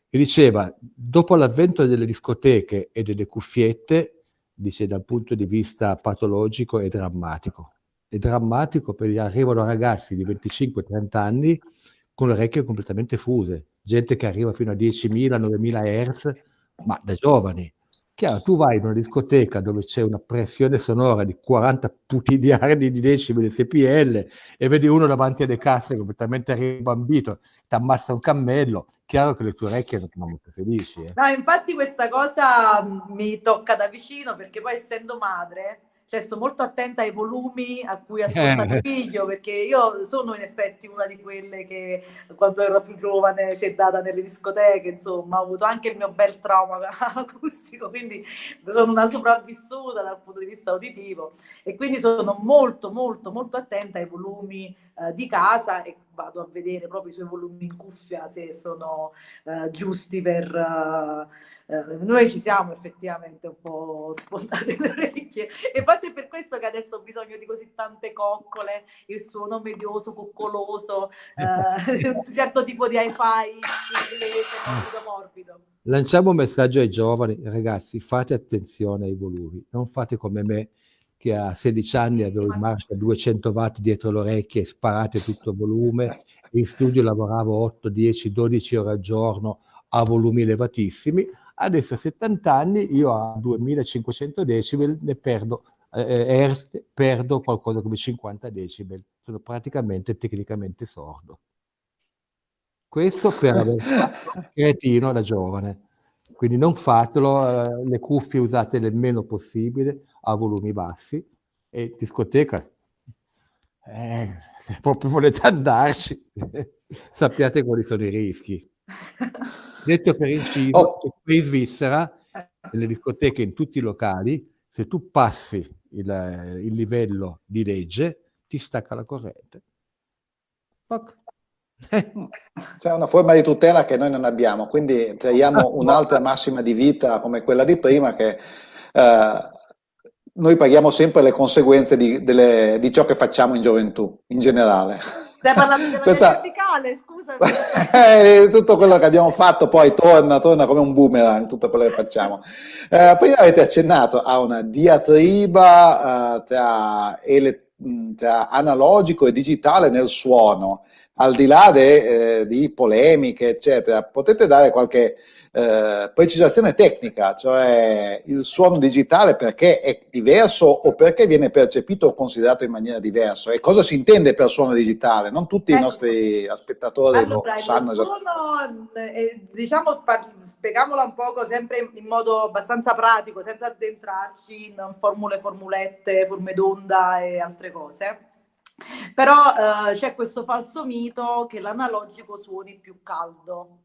[SPEAKER 2] che diceva, dopo l'avvento delle discoteche e delle cuffiette, dice dal punto di vista patologico è drammatico. È drammatico perché arrivano ragazzi di 25-30 anni con le orecchie completamente fuse, gente che arriva fino a 10.000, 9.000 Hz, ma da giovani. Chiaro, tu vai in una discoteca dove c'è una pressione sonora di 40 putigliardi di decimi di CPL e vedi uno davanti alle casse completamente ribambito, ti ammassa un cammello, chiaro che le tue orecchie non sono molto felici. Eh.
[SPEAKER 3] No, infatti questa cosa mi tocca da vicino perché poi essendo madre cioè sto molto attenta ai volumi a cui ascolta mio figlio, perché io sono in effetti una di quelle che quando ero più giovane si è data nelle discoteche, insomma, ho avuto anche il mio bel trauma acustico, quindi sono una sopravvissuta dal punto di vista uditivo e quindi sono molto, molto, molto attenta ai volumi eh, di casa e vado a vedere proprio i suoi volumi in cuffia se sono eh, giusti per... Uh, eh, noi ci siamo effettivamente un po' sfondate le orecchie. E infatti è per questo che adesso ho bisogno di così tante coccole, il suono medioso, coccoloso, eh, un certo tipo di hi-fi inglese, morbido, morbido.
[SPEAKER 2] Lanciamo un messaggio ai giovani, ragazzi, fate attenzione ai volumi, non fate come me che a 16 anni avevo il Marshall a 200 watt dietro le orecchie e sparate tutto il volume, in studio lavoravo 8, 10, 12 ore al giorno a volumi elevatissimi, Adesso a 70 anni io a 2500 decibel ne perdo, eh, hertz, perdo qualcosa come 50 decibel. Sono praticamente tecnicamente sordo. Questo per aver fatto cretino da giovane. Quindi non fatelo, eh, le cuffie usate il meno possibile a volumi bassi e discoteca, eh, se proprio volete andarci, sappiate quali sono i rischi. Detto per inciso, oh. qui in Svizzera, nelle discoteche, in tutti i locali, se tu passi il, il livello di legge, ti stacca la corrente.
[SPEAKER 1] C'è una forma di tutela che noi non abbiamo, quindi traiamo un'altra massima di vita come quella di prima che eh, noi paghiamo sempre le conseguenze di, delle, di ciò che facciamo in gioventù, in generale.
[SPEAKER 3] Stai parlando della Questa... verticale, scusa.
[SPEAKER 1] eh, tutto quello che abbiamo fatto poi torna, torna come un boomerang, tutto quello che facciamo. Eh, prima avete accennato a una diatriba eh, tra, ele- tra, analogico e digitale nel suono, al di là de, eh, di polemiche, eccetera. Potete dare qualche eh, precisazione tecnica, cioè il suono digitale perché è diverso o perché viene percepito o considerato in maniera diversa e cosa si intende per suono digitale? Non tutti ecco. i nostri spettatori allora, lo sanno
[SPEAKER 3] esattamente. Eh, diciamo, spieghiamola un poco sempre in modo abbastanza pratico, senza addentrarci in formule, formulette, forme d'onda e altre cose. Però eh, c'è questo falso mito che l'analogico suoni più caldo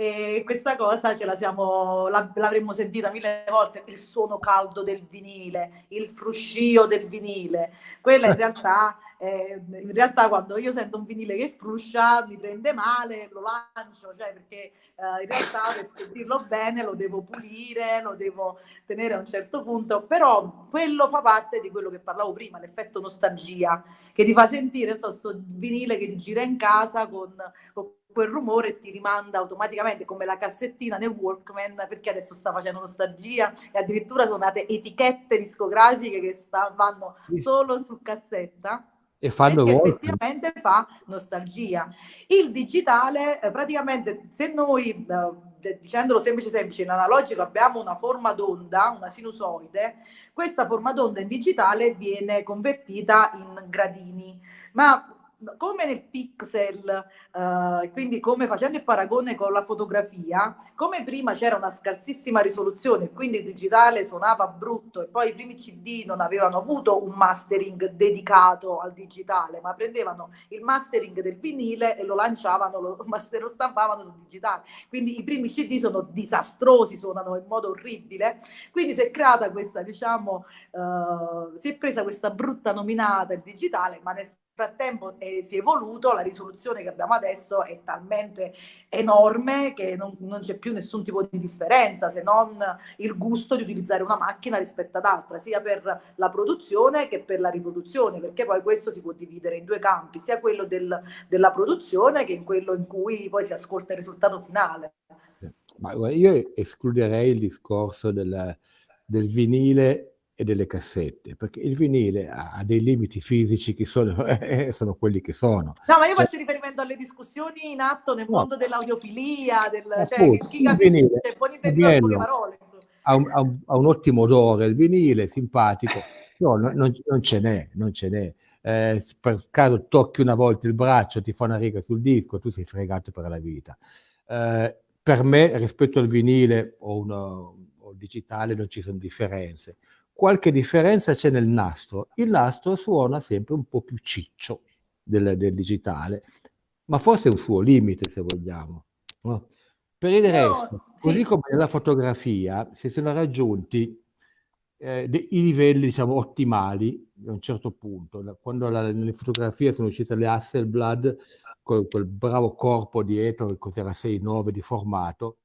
[SPEAKER 3] e questa cosa ce la siamo, l'avremmo sentita mille volte, il suono caldo del vinile, il fruscio del vinile. Quella in realtà, eh, in realtà quando io sento un vinile che fruscia mi prende male, lo lancio, cioè perché eh, in realtà per sentirlo bene lo devo pulire, lo devo tenere a un certo punto, però quello fa parte di quello che parlavo prima, l'effetto nostalgia, che ti fa sentire, so, sto vinile che ti gira in casa con, con quel rumore ti rimanda automaticamente come la cassettina nel Walkman perché adesso sta facendo nostalgia e addirittura sono nate etichette discografiche che sta, vanno solo su cassetta
[SPEAKER 2] e fanno
[SPEAKER 3] effettivamente fa nostalgia. Il digitale eh, praticamente se noi eh, dicendolo semplice semplice, in analogico abbiamo una forma d'onda, una sinusoide, questa forma d'onda in digitale viene convertita in gradini. Ma come nel pixel, eh, quindi come facendo il paragone con la fotografia, come prima c'era una scarsissima risoluzione, quindi il digitale suonava brutto e poi i primi CD non avevano avuto un mastering dedicato al digitale, ma prendevano il mastering del vinile e lo lanciavano, lo, lo stampavano sul digitale. Quindi i primi CD sono disastrosi, suonano in modo orribile. Quindi si è creata questa, diciamo, eh, si è presa questa brutta nominata il digitale, ma nel frattempo eh, si è evoluto, la risoluzione che abbiamo adesso è talmente enorme che non, non c'è più nessun tipo di differenza se non il gusto di utilizzare una macchina rispetto ad altra, sia per la produzione che per la riproduzione, perché poi questo si può dividere in due campi, sia quello del, della produzione che in quello in cui poi si ascolta il risultato finale.
[SPEAKER 2] Ma io escluderei il discorso del, del vinile e delle cassette, perché il vinile ha dei limiti fisici che sono, eh, sono quelli che sono.
[SPEAKER 3] No, ma io cioè, faccio riferimento alle discussioni in atto nel no, mondo dell'audiofilia, del, cioè, chi capisce, può intendere poche parole.
[SPEAKER 2] Ha un, ha, un, ha un, ottimo odore, il vinile, simpatico, no non, non, ce n'è, non ce n'è. Eh, per caso tocchi una volta il braccio, ti fa una riga sul disco, tu sei fregato per la vita. Eh, per me, rispetto al vinile o, uno, o digitale, non ci sono differenze qualche differenza c'è nel nastro. Il nastro suona sempre un po' più ciccio del, del digitale, ma forse è un suo limite se vogliamo. No? Per il resto, no, così sì. come nella fotografia, si sono raggiunti eh, i livelli diciamo ottimali a un certo punto. Quando la, nelle fotografie sono uscite le Hasselblad con quel bravo corpo dietro, che cos'era 6-9 di formato,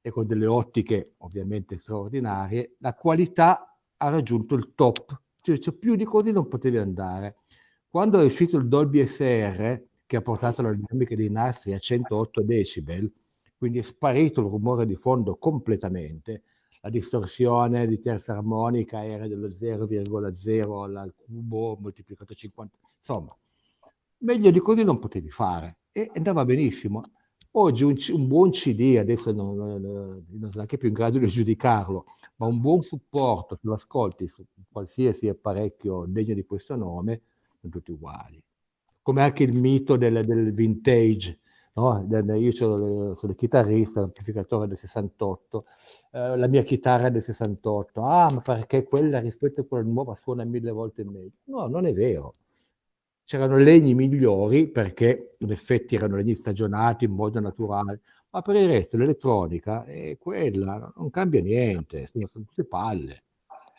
[SPEAKER 2] e con delle ottiche ovviamente straordinarie, la qualità ha raggiunto il top, cioè, cioè più di così non potevi andare. Quando è uscito il Dolby SR, che ha portato la dinamica dei nastri a 108 decibel, quindi è sparito il rumore di fondo completamente, la distorsione di terza armonica era dello 0,0 al cubo moltiplicato 50, insomma, meglio di così non potevi fare e andava benissimo. Oggi un, un buon CD, adesso non, non, sono neanche più in grado di giudicarlo, ma un buon supporto, se lo ascolti su qualsiasi apparecchio degno di questo nome, sono tutti uguali. Come anche il mito del, del vintage, no? io sono, sono chitarrista, l'amplificatore del 68, eh, la mia chitarra è del 68, ah ma perché quella rispetto a quella nuova suona mille volte meglio? No, non è vero. C'erano legni migliori perché in effetti erano legni stagionati in modo naturale, ma per il resto l'elettronica è quella, non cambia niente, sono, sono tutte palle.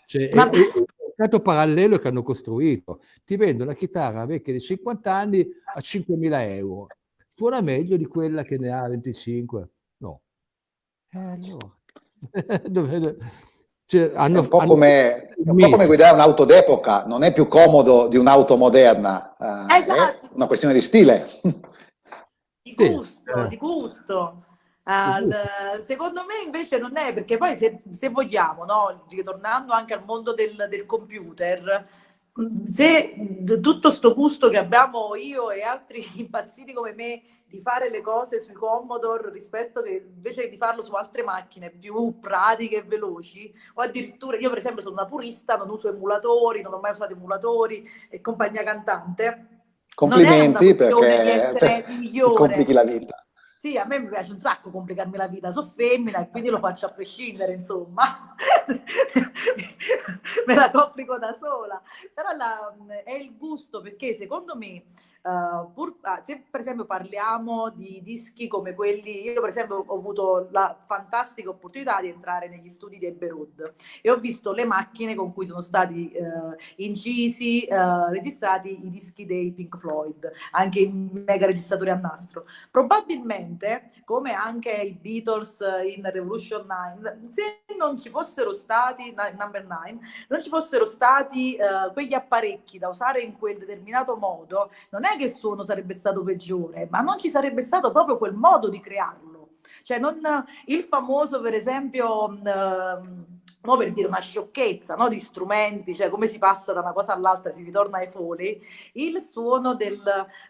[SPEAKER 2] Cioè, ma... è, è, un mercato parallelo che hanno costruito. Ti vendo una chitarra vecchia di 50 anni a 5.000 euro. Suona meglio di quella che ne ha 25? No.
[SPEAKER 1] Eh, allora. Cioè, hanno, è, un hanno... come, è, un po come, guidare un'auto d'epoca, non è più comodo di un'auto moderna, eh, esatto. è una questione di stile.
[SPEAKER 3] Di gusto, sì. di gusto. Uh, secondo me invece non è perché poi se, se vogliamo, no? tornando anche al mondo del, del computer, se tutto sto gusto che abbiamo io e altri impazziti come me di fare le cose sui Commodore rispetto che invece di farlo su altre macchine più pratiche e veloci o addirittura io per esempio sono una purista non uso emulatori non ho mai usato emulatori e compagnia cantante
[SPEAKER 1] Complimenti perché per, complichi la vita.
[SPEAKER 3] Sì, a me mi piace un sacco complicarmi la vita, sono femmina e quindi lo faccio a prescindere, insomma. me la complico da sola. Però la, è il gusto perché secondo me Uh, pur, ah, se per esempio parliamo di dischi come quelli, io per esempio ho avuto la fantastica opportunità di entrare negli studi di Eberud e ho visto le macchine con cui sono stati uh, incisi, uh, registrati i dischi dei Pink Floyd, anche i mega registratori a nastro. Probabilmente, come anche i Beatles in Revolution 9, se non ci fossero stati, number 9, non ci fossero stati quegli apparecchi da usare in quel determinato modo, non è che il suono sarebbe stato peggiore, ma non ci sarebbe stato proprio quel modo di crearlo. Cioè non, il famoso, per esempio, uh, no, per dire una sciocchezza, no, di strumenti, cioè come si passa da una cosa all'altra, si ritorna ai foli, il suono del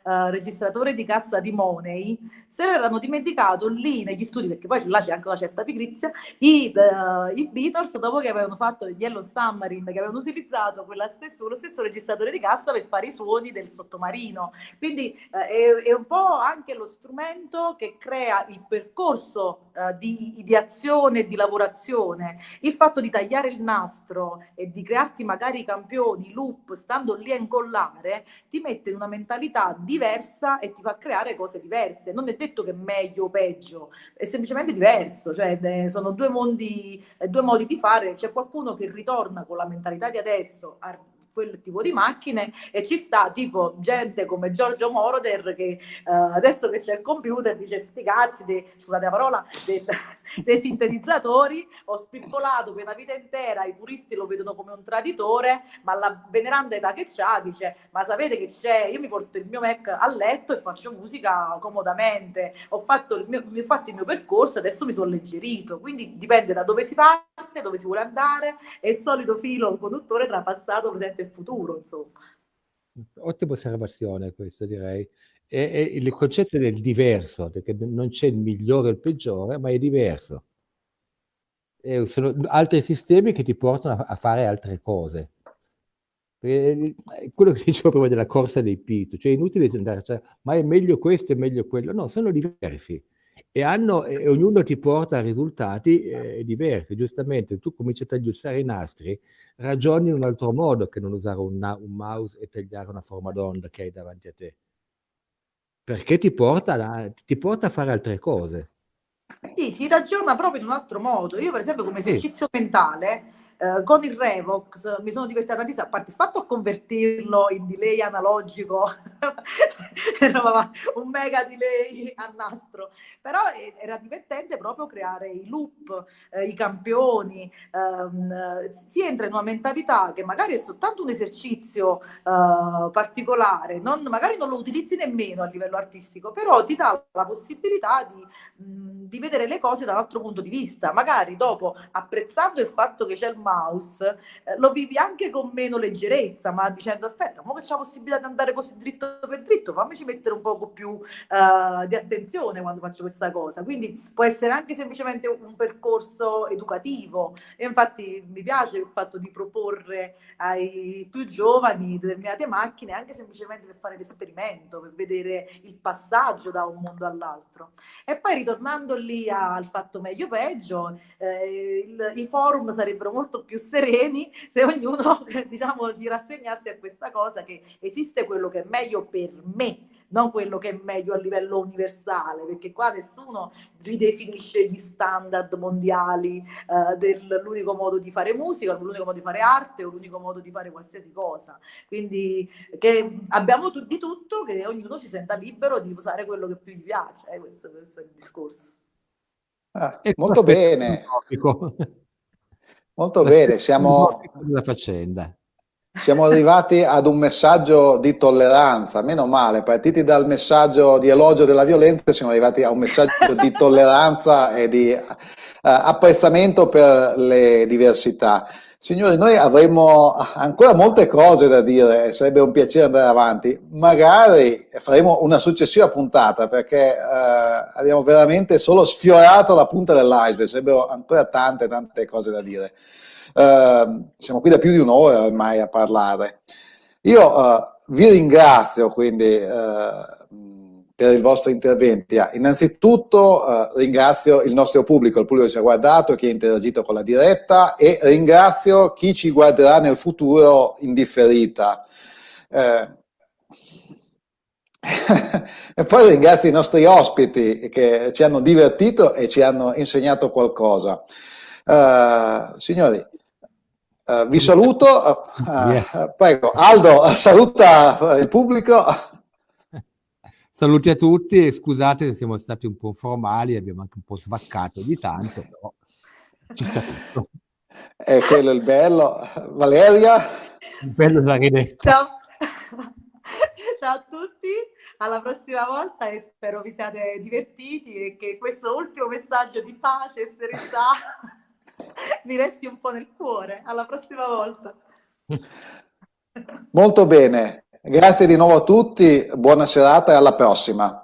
[SPEAKER 3] uh, registratore di cassa di Money se l'erano dimenticato lì negli studi, perché poi là c'è anche una certa pigrizia, i, uh, i, Beatles dopo che avevano fatto il Yellow Submarine, che avevano utilizzato stesso, lo stesso registratore di cassa per fare i suoni del sottomarino. Quindi uh, è, è, un po' anche lo strumento che crea il percorso di ideazione e di lavorazione. Il fatto di tagliare il nastro e di crearti magari i campioni, loop, stando lì a incollare, ti mette in una mentalità diversa e ti fa creare cose diverse. Non è detto che è meglio o peggio, è semplicemente diverso, cioè sono due mondi, due modi di fare. C'è qualcuno che ritorna con la mentalità di adesso a quel tipo di macchine e ci sta tipo gente come Giorgio Moroder che uh, adesso che c'è il computer dice sti cazzi, dei, scusate la parola, dei, dei sintetizzatori, ho spippolato per una vita intera, i puristi lo vedono come un traditore, ma la veneranda età che c'ha dice ma sapete che c'è, io mi porto il mio Mac a letto e faccio musica comodamente, ho fatto il mio, ho fatto il mio percorso, adesso mi sono alleggerito, quindi dipende da dove si parte, dove si vuole andare, è il solito filo conduttore tra passato, presente il futuro, insomma.
[SPEAKER 2] Ottima osservazione questo, direi. E, e il concetto del diverso, perché non c'è il migliore o il peggiore, ma è diverso. E sono altri sistemi che ti portano a, a fare altre cose. E, quello che dicevo prima della corsa dei pito, cioè è inutile andare, cioè, ma è meglio questo, è meglio quello. No, sono diversi e, hanno, e ognuno ti porta a risultati eh, diversi. Giustamente, tu cominci a tagliuzzare i nastri, ragioni in un altro modo che non usare un, un mouse e tagliare una forma d'onda che hai davanti a te. Perché ti porta, la, ti porta a fare altre cose.
[SPEAKER 3] Sì, si ragiona proprio in un altro modo. Io, per esempio, come esercizio sì. mentale, eh, con il Revox mi sono divertita tantissimo, a parte il fatto a convertirlo in delay analogico, un mega delay a nastro, però era divertente proprio creare i loop, eh, i campioni, ehm, si entra in una mentalità che magari è soltanto un esercizio eh, particolare, non, magari non lo utilizzi nemmeno a livello artistico, però ti dà la possibilità di, mh, di vedere le cose dall'altro punto di vista, magari dopo apprezzando il fatto che c'è il mouse, eh, lo vivi anche con meno leggerezza, ma dicendo aspetta, ma che c'è la possibilità di andare così dritto per dritto, fammici mettere un poco più uh, di attenzione quando faccio questa cosa. Quindi può essere anche semplicemente un percorso educativo. E infatti mi piace il fatto di proporre ai più giovani determinate macchine anche semplicemente per fare l'esperimento, per vedere il passaggio da un mondo all'altro. E poi ritornando lì al fatto meglio peggio, eh, il, i forum sarebbero molto più sereni se ognuno diciamo, si rassegnasse a questa cosa che esiste quello che è meglio per me, non quello che è meglio a livello universale, perché qua nessuno ridefinisce gli standard mondiali eh, dell'unico modo di fare musica, l'unico modo di fare arte o l'unico modo di fare qualsiasi cosa. Quindi che abbiamo di tutto, che ognuno si senta libero di usare quello che più gli piace, eh, questo, questo, è il discorso.
[SPEAKER 1] Ah, molto bene. Molto bene, siamo, siamo arrivati ad un messaggio di tolleranza, meno male, partiti dal messaggio di elogio della violenza, siamo arrivati a un messaggio di tolleranza e di uh, apprezzamento per le diversità. Signori, noi avremmo ancora molte cose da dire, sarebbe un piacere andare avanti. Magari faremo una successiva puntata perché eh, abbiamo veramente solo sfiorato la punta dell'iceberg, sarebbero ancora tante, tante cose da dire. Eh, siamo qui da più di un'ora ormai a parlare. Io eh, vi ringrazio quindi eh, per i vostri interventi. Ah, innanzitutto eh, ringrazio il nostro pubblico, il pubblico che ci ha guardato, chi ha interagito con la diretta e ringrazio chi ci guarderà nel futuro in differita. Eh, e poi ringrazio i nostri ospiti che ci hanno divertito e ci hanno insegnato qualcosa. Uh, signori, uh, vi saluto. Uh, prego, Aldo, saluta il pubblico.
[SPEAKER 2] Saluti a tutti, scusate se siamo stati un po' formali, abbiamo anche un po' svaccato di tanto, però ci sta tutto.
[SPEAKER 1] È quello il bello. Valeria?
[SPEAKER 2] Il bello ridetta.
[SPEAKER 3] Ciao. Ciao a tutti, alla prossima volta e spero vi siate divertiti e che questo ultimo messaggio di pace e serenità mi resti un po' nel cuore. Alla prossima volta.
[SPEAKER 1] Molto bene, grazie di nuovo a tutti, buona serata e alla prossima.